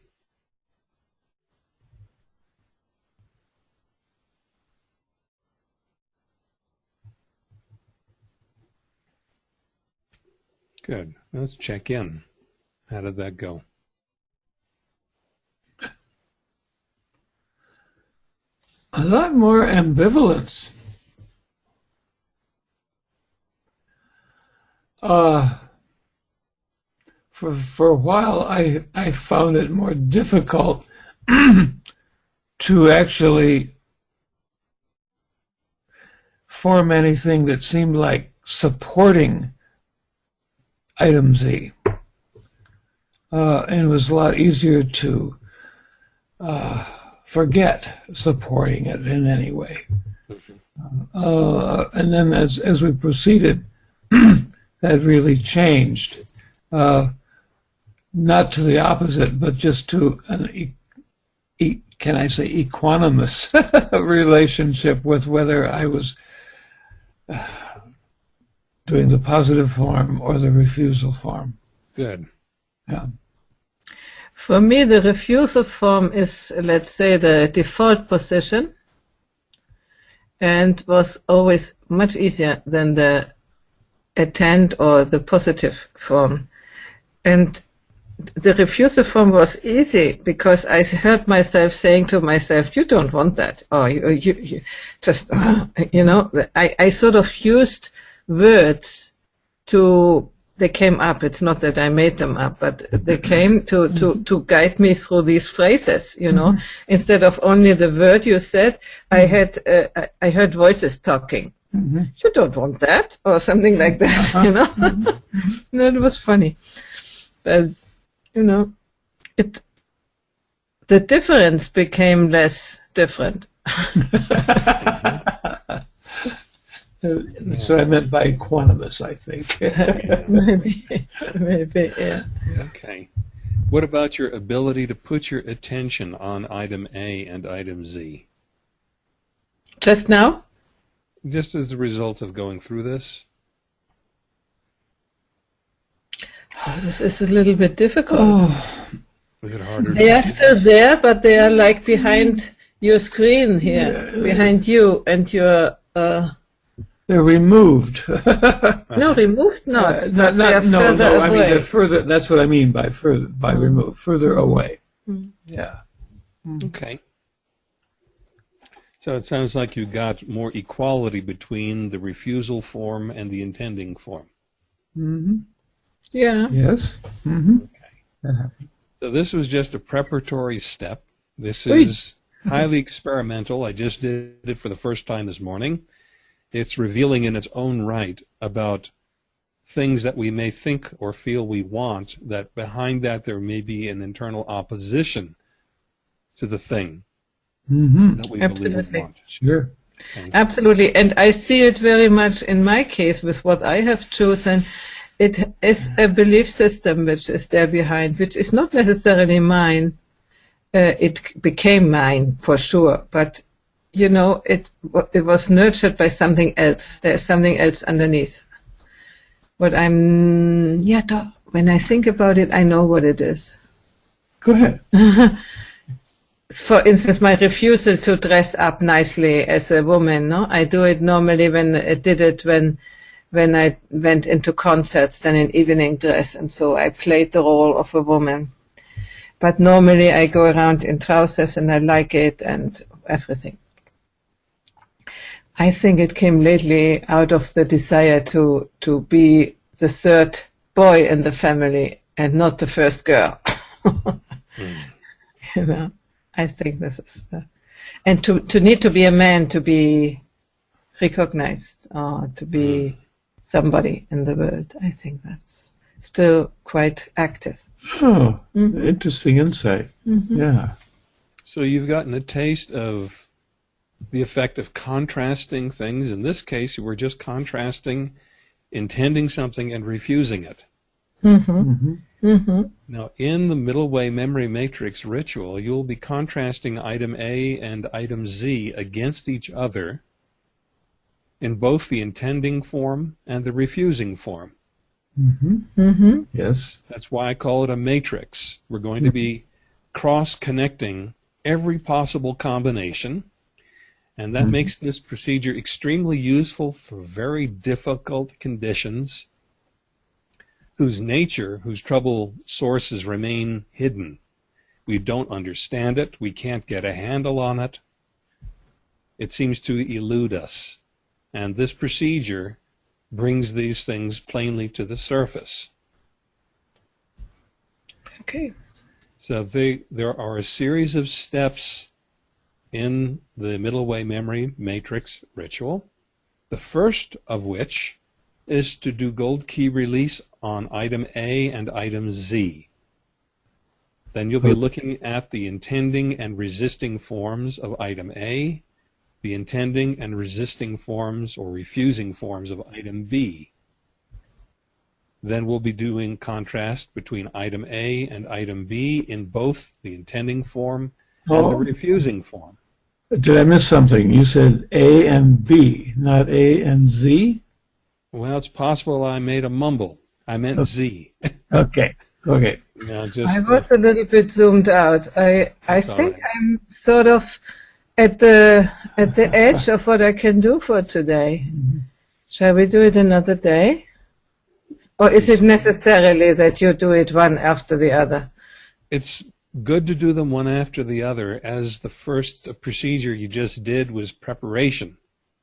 Good. Let's check in. How did that go? A lot more ambivalence. Uh, for for a while, I I found it more difficult to actually form anything that seemed like supporting item Z. Uh, and it was a lot easier to uh, forget supporting it in any way. Uh, and then as, as we proceeded, that really changed. Uh, not to the opposite, but just to an, e- e- can I say, equanimous relationship with whether I was uh, doing the positive form or the refusal form. Good. Yeah. For me, the refusal form is, let's say, the default position and was always much easier than the attend or the positive form. And the refusal form was easy because I heard myself saying to myself, you don't want that. Or you, you, you just, you know, I, I sort of used words to they came up. It's not that I made them up, but they came to, to, to guide me through these phrases, you know. Mm-hmm. Instead of only the word you said, I had, uh, I heard voices talking. Mm-hmm. You don't want that, or something like that, uh-huh. you know. Mm-hmm. no, it was funny, but you know, it. The difference became less different. That's what I meant by equanimous, I think. maybe, maybe, yeah. Okay. What about your ability to put your attention on item A and item Z? Just now? Just as a result of going through this? Oh, this is a little bit difficult. Oh. Is it harder? They are still there, but they are like behind your screen here, yeah. behind you and your. Uh, they're removed. no, removed not. Uh, not, not no, no. I mean, they're further. That's what I mean by further by mm. remove, further away. Mm. Yeah. Mm. Okay. So it sounds like you got more equality between the refusal form and the intending form. Mm-hmm. Yeah. Yes. Mm-hmm. Okay. So this was just a preparatory step. This is highly experimental. I just did it for the first time this morning it's revealing in its own right about things that we may think or feel we want, that behind that there may be an internal opposition to the thing mm-hmm. that we Absolutely. believe we want. Sure. Okay. Absolutely. And I see it very much in my case with what I have chosen. It is a belief system which is there behind, which is not necessarily mine. Uh, it became mine for sure, but you know, it it was nurtured by something else. There's something else underneath. What I'm, yeah, when I think about it, I know what it is. Go ahead. For instance, my refusal to dress up nicely as a woman, no, I do it normally when I did it when when I went into concerts, then in evening dress, and so I played the role of a woman. But normally I go around in trousers and I like it and everything. I think it came lately out of the desire to to be the third boy in the family and not the first girl. mm. You know, I think this is, and to to need to be a man to be recognized or to be somebody in the world. I think that's still quite active. Oh, interesting insight. Yeah. So you've gotten a taste of the effect of contrasting things. In this case, you were just contrasting intending something and refusing it. Mm-hmm. Mm-hmm. Now, in the middle way memory matrix ritual, you'll be contrasting item A and item Z against each other in both the intending form and the refusing form. Mm-hmm. Mm-hmm. Yes. That's why I call it a matrix. We're going to be cross connecting every possible combination, and that Mhm. makes this procedure extremely useful for very difficult conditions whose nature, whose trouble sources remain hidden. We don't understand it, we can't get a handle on it. It seems to elude us. And this procedure brings these things plainly to the surface. Okay. So they, there are a series of steps in the middle way memory matrix ritual. The first of which is to do gold key release on item A and item Z. Then you'll be looking at the intending and resisting forms of item A, the intending and resisting forms or refusing forms of item B. Then we'll be doing contrast between item A and item B in both the intending form and the Oh, refusing form. did I miss something? You said A and B, not A and Z? Well, it's possible I made a mumble. I meant Z. Okay. Okay. Now, just, I uh, was a little bit zoomed out. I I think right. I'm sort of at the at the edge of what I can do for today. Shall we do it another day? Or is it necessarily that you do it one after the other? it's good to do them one after the other, as the first procedure you just did was preparation.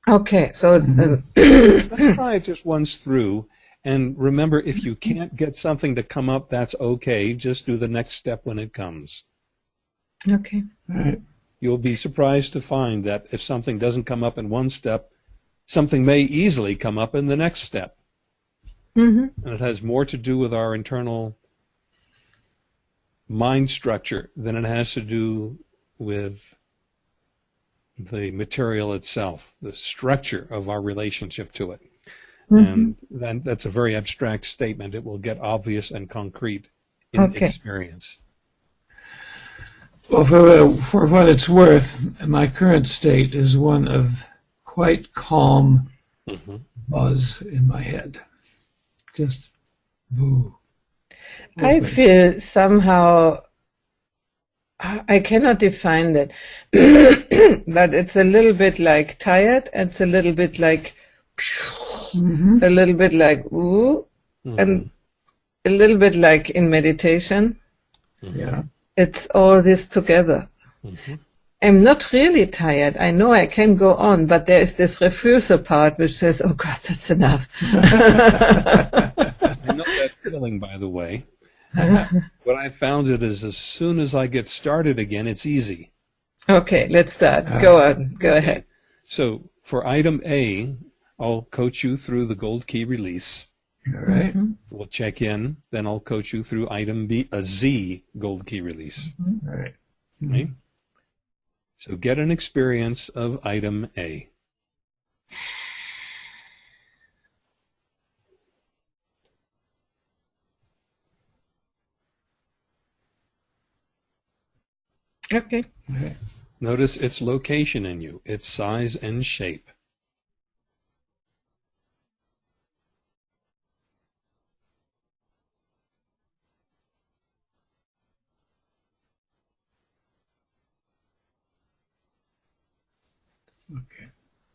Okay, so uh, Let's try it just once through. And remember, if you can't get something to come up, that's okay. Just do the next step when it comes. okay. All right. You'll be surprised to find that if something doesn't come up in one step, something may easily come up in the next step. hmm And it has more to do with our internal mind structure than it has to do with the material itself, the structure of our relationship to it. And then that's a very abstract statement. It will get obvious and concrete in Okay. experience. Well, for, for what it's worth, my current state is one of quite calm Mhm. buzz in my head. Just boo. I feel somehow I I cannot define that, but it's a little bit like tired. It's a little bit like Mhm. a little bit like ooh, Mhm. and a little bit like in meditation. Yeah. It's all this together. Mhm. I'm not really tired. I know I can go on, but there is this refusal part which says, "Oh God, that's enough." I know that feeling, by the way. What I found it is as soon as I get started again, it's easy. okay, let's start. Go on. Go ahead. So for item A, I'll coach you through the gold key release. All right. Mm-hmm. We'll check in, then I'll coach you through item B, a Z gold key release. Mm-hmm. All right. Right? So get an experience of item A. Okay. Okay. Notice its location in you, its size and shape.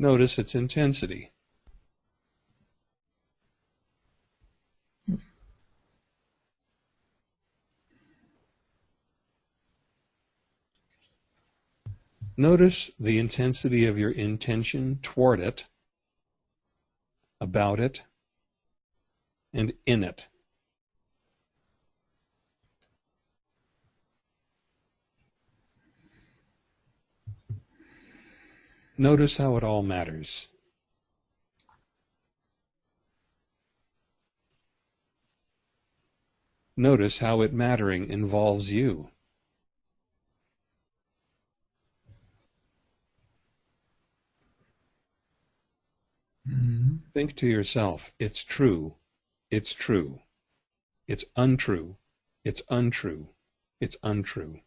Notice its intensity. Notice the intensity of your intention toward it, about it, and in it. Notice how it all matters. Notice how it mattering involves you. Mm -hmm. Think to yourself, it's true, it's true, it's untrue, it's untrue, it's untrue.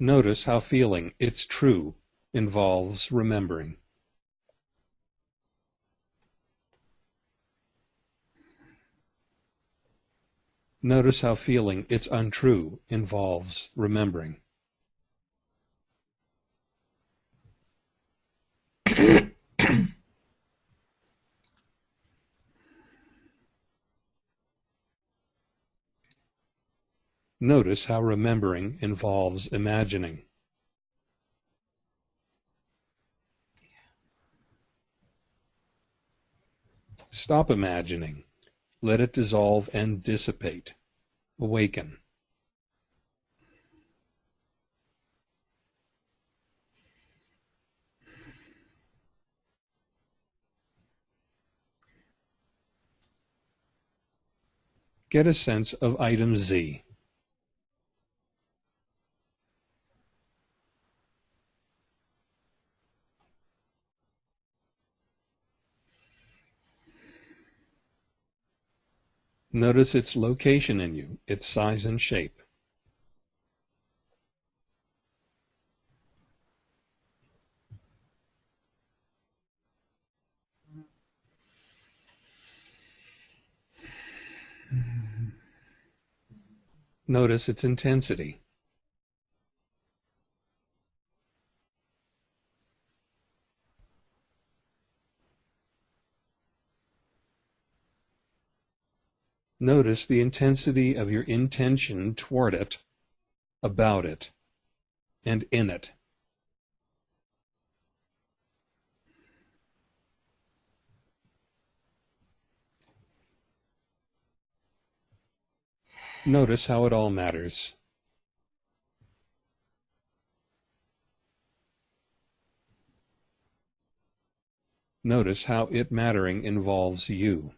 Notice how feeling it's true involves remembering. Notice how feeling it's untrue involves remembering. Notice how remembering involves imagining. Stop imagining. Let it dissolve and dissipate. Awaken. Get a sense of item Z. Notice its location in you, its size and shape. Notice its intensity. Notice the intensity of your intention toward it, about it, and in it. Notice how it all matters. Notice how it mattering involves you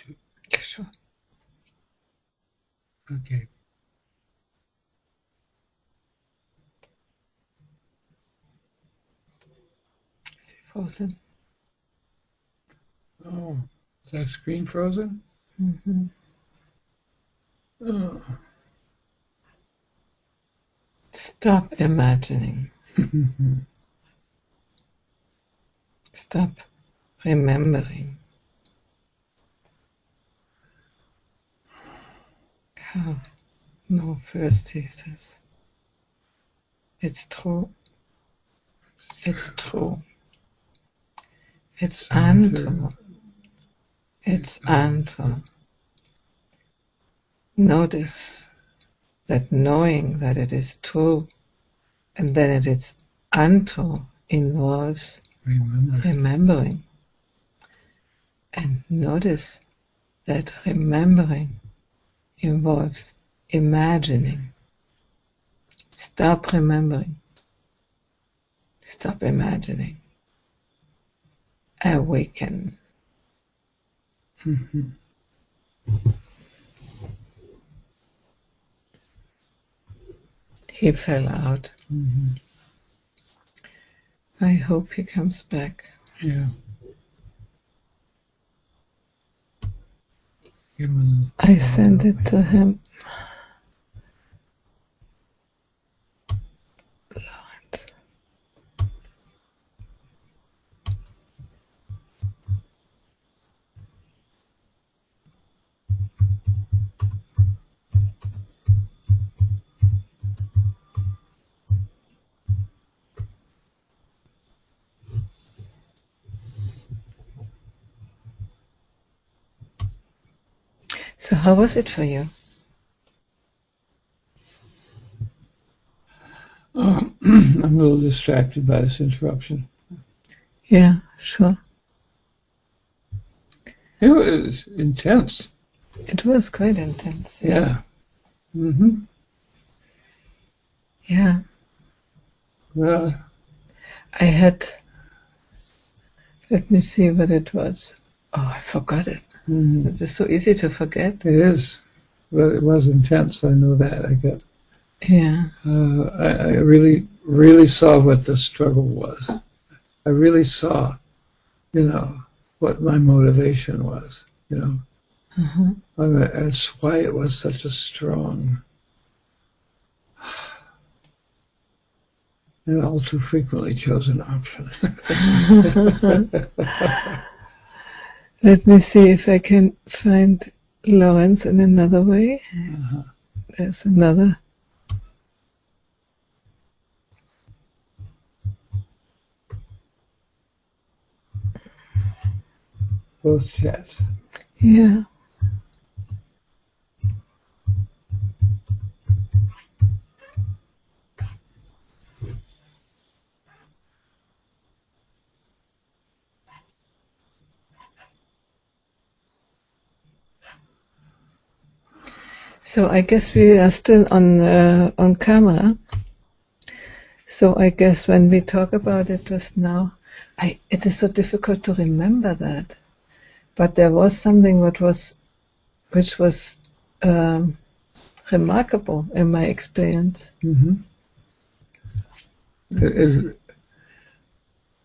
too. Sure. Okay. Is he frozen? Oh, is that screen frozen? Mm-hmm. Oh. Stop imagining. Stop remembering. How? No, first he says. It's true. It's true. It's untrue. It's untrue. Notice that knowing that it is true and then it is untrue involves Remember. remembering. And notice that remembering involves imagining. Stop remembering. Stop imagining. Awaken. Mhm. He fell out. Mhm. I hope he comes back. Yeah. Give him a- I sent it to him. So how was it for you? Um, I'm a little distracted by this interruption. Yeah, sure. It was intense. It was quite intense. Yeah. hmm Yeah. Well, I had. Let me see what it was. Oh, I forgot it. Mm, It is so easy to forget. it is. But it was intense. I know that. I got. Yeah. Uh, I, I really, really saw what the struggle was. I really saw, you know, what my motivation was. You know, Mhm. I mean, that's why it was such a strong. And all too frequently chosen option. Let me see if I can find Lawrence in another way. Uh-huh. There's another. Both chats. Yeah. So I guess we are still on uh, on camera. So I guess when we talk about it just now, I it is so difficult to remember that. But there was something what was, which was um, remarkable in my experience. hmm It, it,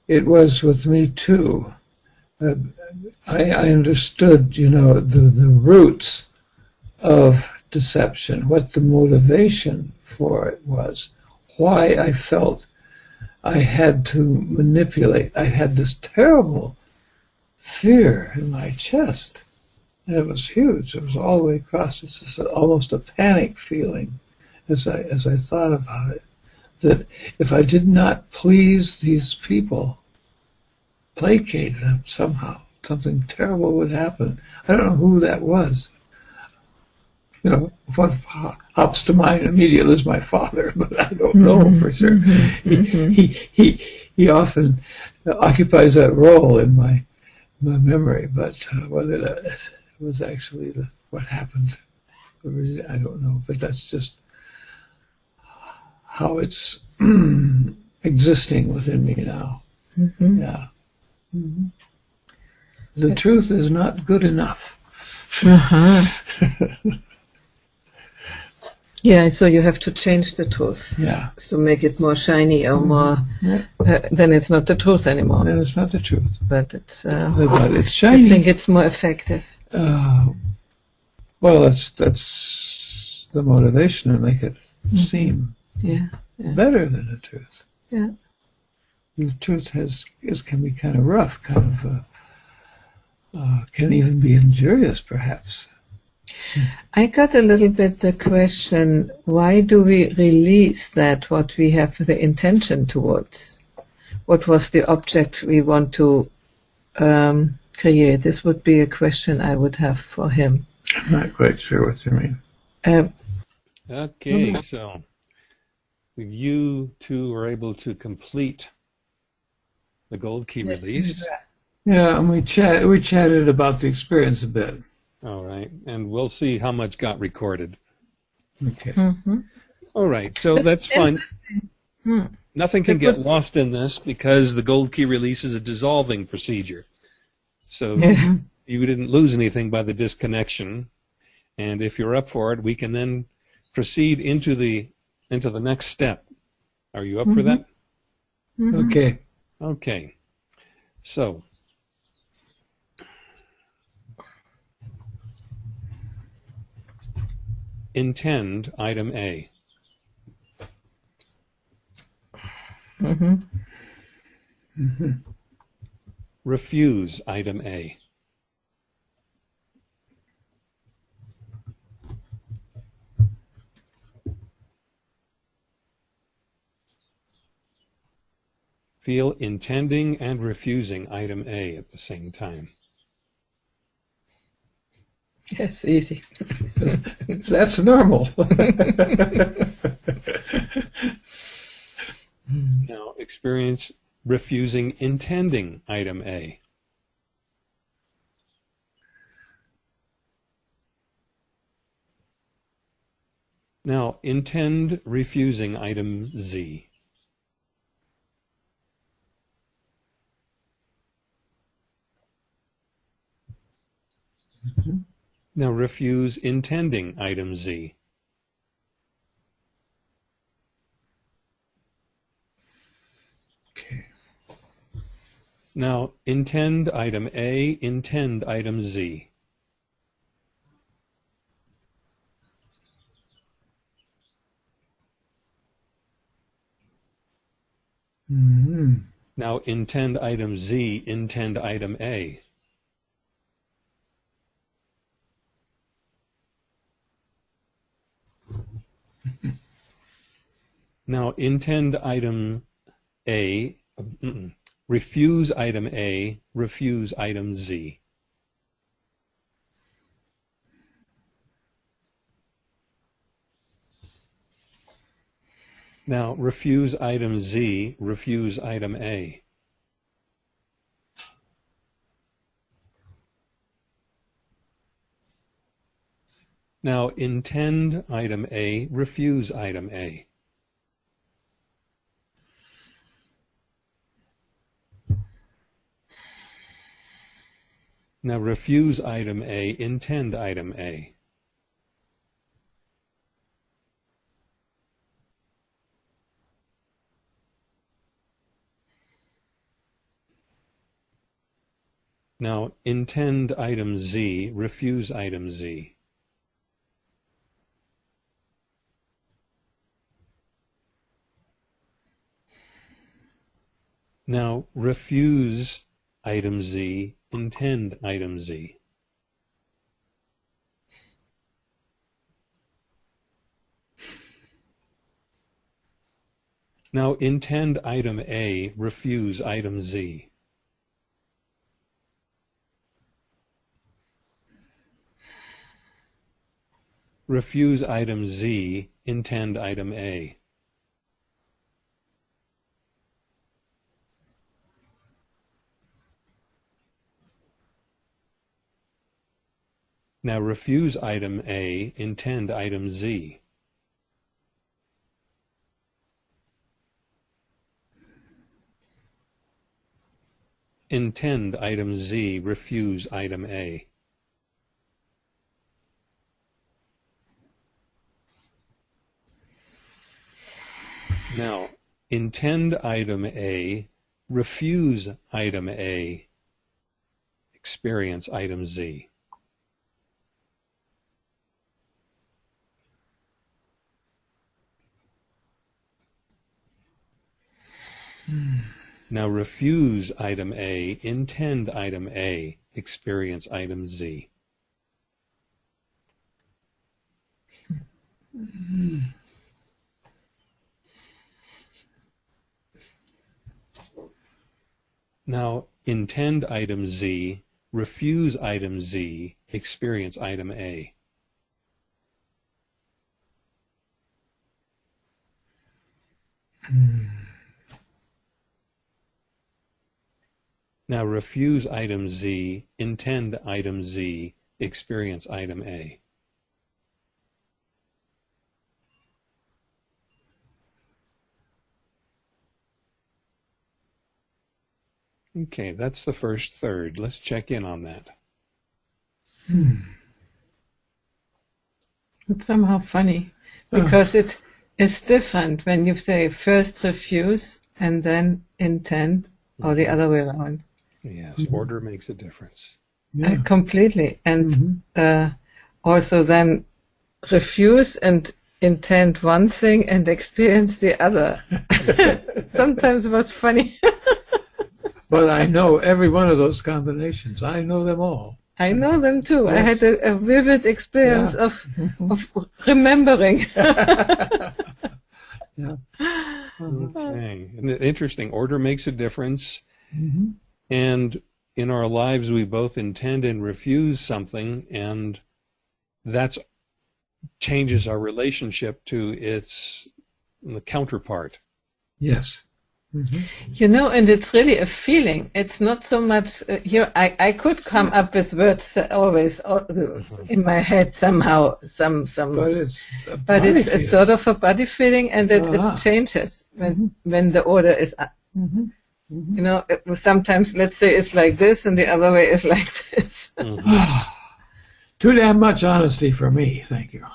it was with me too. Uh, I, I understood, you know, the, the roots of deception, what the motivation for it was, why I felt I had to manipulate. I had this terrible fear in my chest. And it was huge. It was all the way across. It's just almost a panic feeling as I as I thought about it. That if I did not please these people, placate them somehow, something terrible would happen. I don't know who that was. You know, what hops to mind immediately is my father, but I don't know for sure. He, he he he often occupies that role in my my memory, but uh, whether that was actually the, what happened, I don't know. But that's just how it's existing within me now. Mhm. Yeah. Mhm. The truth is not good enough. Uh-huh. Yeah, so you have to change the truth yeah. to make it more shiny or more. Yeah. Uh, then it's not the truth anymore, And it's not the truth. but it's. Uh, But it's shiny. I think it's more effective. Uh, well, that's that's the motivation to make it seem Yeah. better than the truth. Yeah. The truth has is can be kind of rough, kind of uh, uh, can even be injurious, perhaps. I got a little bit the question: Why do we release that what we have the intention towards? What was the object we want to um, create? This would be a question I would have for him. I'm not quite sure what you mean. Uh, Okay, so you two were able to complete the gold key release. Yeah, and we chat we chatted about the experience a bit. All right, and we'll see how much got recorded. Okay. mhm. All right, so that's fine. Hmm. Nothing can get lost in this because the gold key release is a dissolving procedure. So you didn't lose anything by the disconnection. And if you're up for it, we can then proceed into the into the next step. Are you up for that? Mhm. Okay. Okay. So intend item A. Mhm. hmm Refuse item A. Feel intending and refusing item A at the same time. Yes, easy. That's normal. Now, experience refusing intending item A. Now, intend refusing item Z. Mm-hmm. Now, refuse intending item Z. okay. Now, intend item A, intend item Z. hmm Now, intend item Z, intend item A. Now, intend item A, refuse item A, refuse item Z. Now, refuse item Z, refuse item A. Now, intend item A, refuse item A. Now, refuse item A, intend item A. Now, intend item Z, refuse item Z. Now, refuse item Z, intend item Z. Now, intend item A, refuse item Z. Refuse item Z, intend item A. Now refuse item A, intend item Z. Intend item Z, refuse item A. Now, intend item A, refuse item A, experience item Z. Now refuse item A, intend item A, experience item Z. Now intend item Z, refuse item Z, experience item A. Hmm. Now refuse item Z, intend item Z, experience item A. Okay, that's the first third. Let's check in on that. Hmm. It's somehow funny because it is different when you say first refuse and then intend, or the hmm. other way around. Yes, order makes a difference. Uh, completely. And Mhm. uh, also then refuse and intend one thing and experience the other. Sometimes it was funny. But I know every one of those combinations. I know them all. I know them too. I had a, a vivid experience Yeah. of of remembering. yeah. Okay. And Interesting. Order makes a difference. Mhm. And in our lives, we both intend and refuse something, and that changes our relationship to its the counterpart. Yes. Mm-hmm. You know, and it's really a feeling. It's not so much uh, here. I, I could come up with words always uh, in my head somehow, some some. But it's but it's, feeling. it's sort of a body feeling, and it, Ah. it changes when Mhm. when the order is. up. Mhm. Mhm. You know, it was sometimes let's say it's like this, and the other way is like this. Mhm. Too damn much honesty for me, thank you.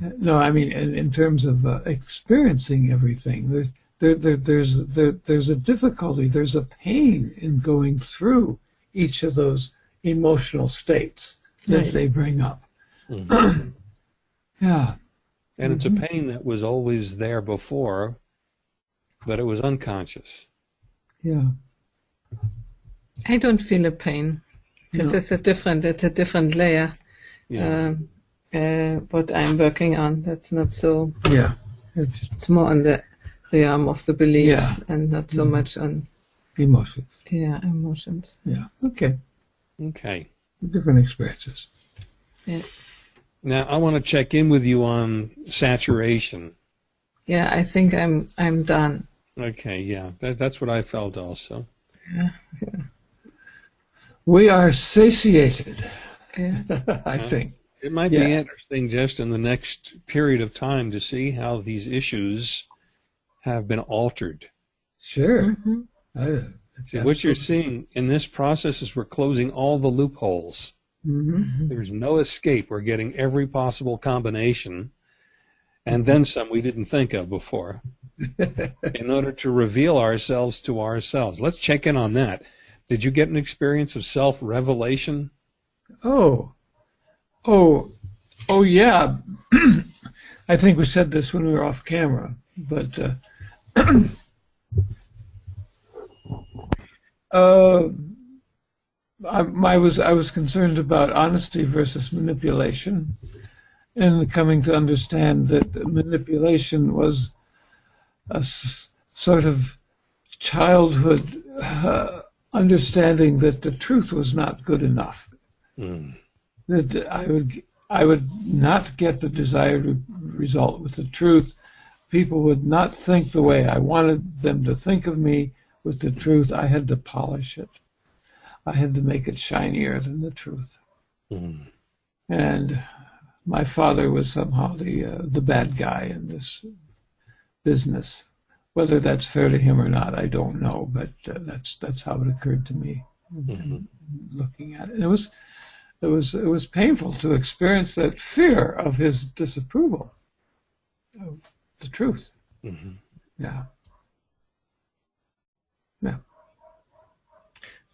no, I mean, in, in terms of uh, experiencing everything, there's, there, there, there's, there, there's a difficulty, there's a pain in going through each of those emotional states that Right. they bring up. Mhm. Yeah. And it's a pain that was always there before, but it was unconscious. Yeah. I don't feel a pain. This No. is a different. It's a different layer. Yeah. Um, uh, what I'm working on. That's not so. Yeah. It's It's more on the realm of the beliefs and not so Mhm. much on emotions. yeah emotions. Yeah. Okay. okay. Different experiences. Yeah. Now I want to check in with you on saturation. Yeah, I think I'm I'm done. Okay, yeah, that, that's what I felt also. Yeah, We are satiated, Yeah. I think. It might be interesting just in the next period of time to see how these issues have been altered. Sure. Mhm. I, See, what you're seeing in this process is we're closing all the loopholes. hmm There's no escape. We're getting every possible combination and then some we didn't think of before in order to reveal ourselves to ourselves. Let's check in on that. Did you get an experience of self revelation? Oh, oh, oh, yeah. I think we said this when we were off camera, but uh, uh, I, I was I was concerned about honesty versus manipulation, and coming to understand that manipulation was a s- sort of childhood uh, understanding that the truth was not good enough Mm. that I would I would not get the desired result with the truth. People would not think the way I wanted them to think of me with the truth. I had to polish it. I had to make it shinier than the truth. Mm. And my father was somehow the uh, the bad guy in this business. Whether that's fair to him or not, I don't know. But uh, that's that's how it occurred to me Mhm. looking at it. And it was it was it was painful to experience that fear of his disapproval of the truth. Mhm. Yeah.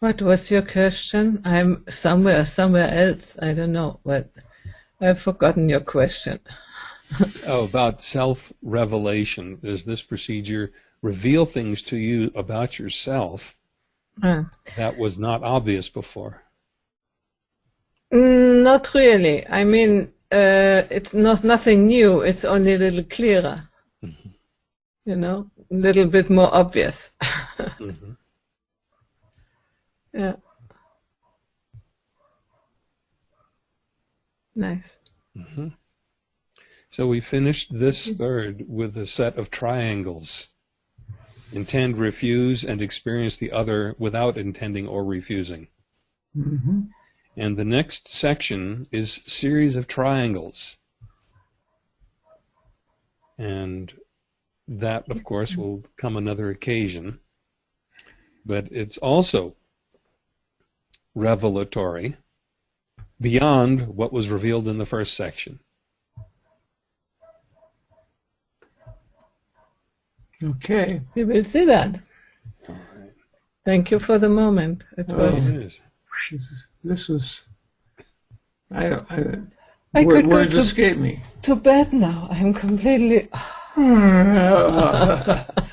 What was your question? I'm somewhere somewhere else. I don't know, but I've forgotten your question. Oh, about self revelation. Does this procedure reveal things to you about yourself Ah. that was not obvious before? Mm, Not really. I mean, uh, it's not nothing new. It's only a little clearer. Mhm. You know, a little bit more obvious. Mhm. yeah. Nice. Mhm. So we finished this third with a set of triangles. Intend, refuse, and experience the other without intending or refusing. hmm And the next section is series of triangles. And that, of course, will come another occasion. But it's also revelatory beyond what was revealed in the first section. Okay. We will see that. Thank you for the moment. It Oh. was. It is. This, was. I don't. I, I word- could go words to- escape me. To bed now. I'm completely.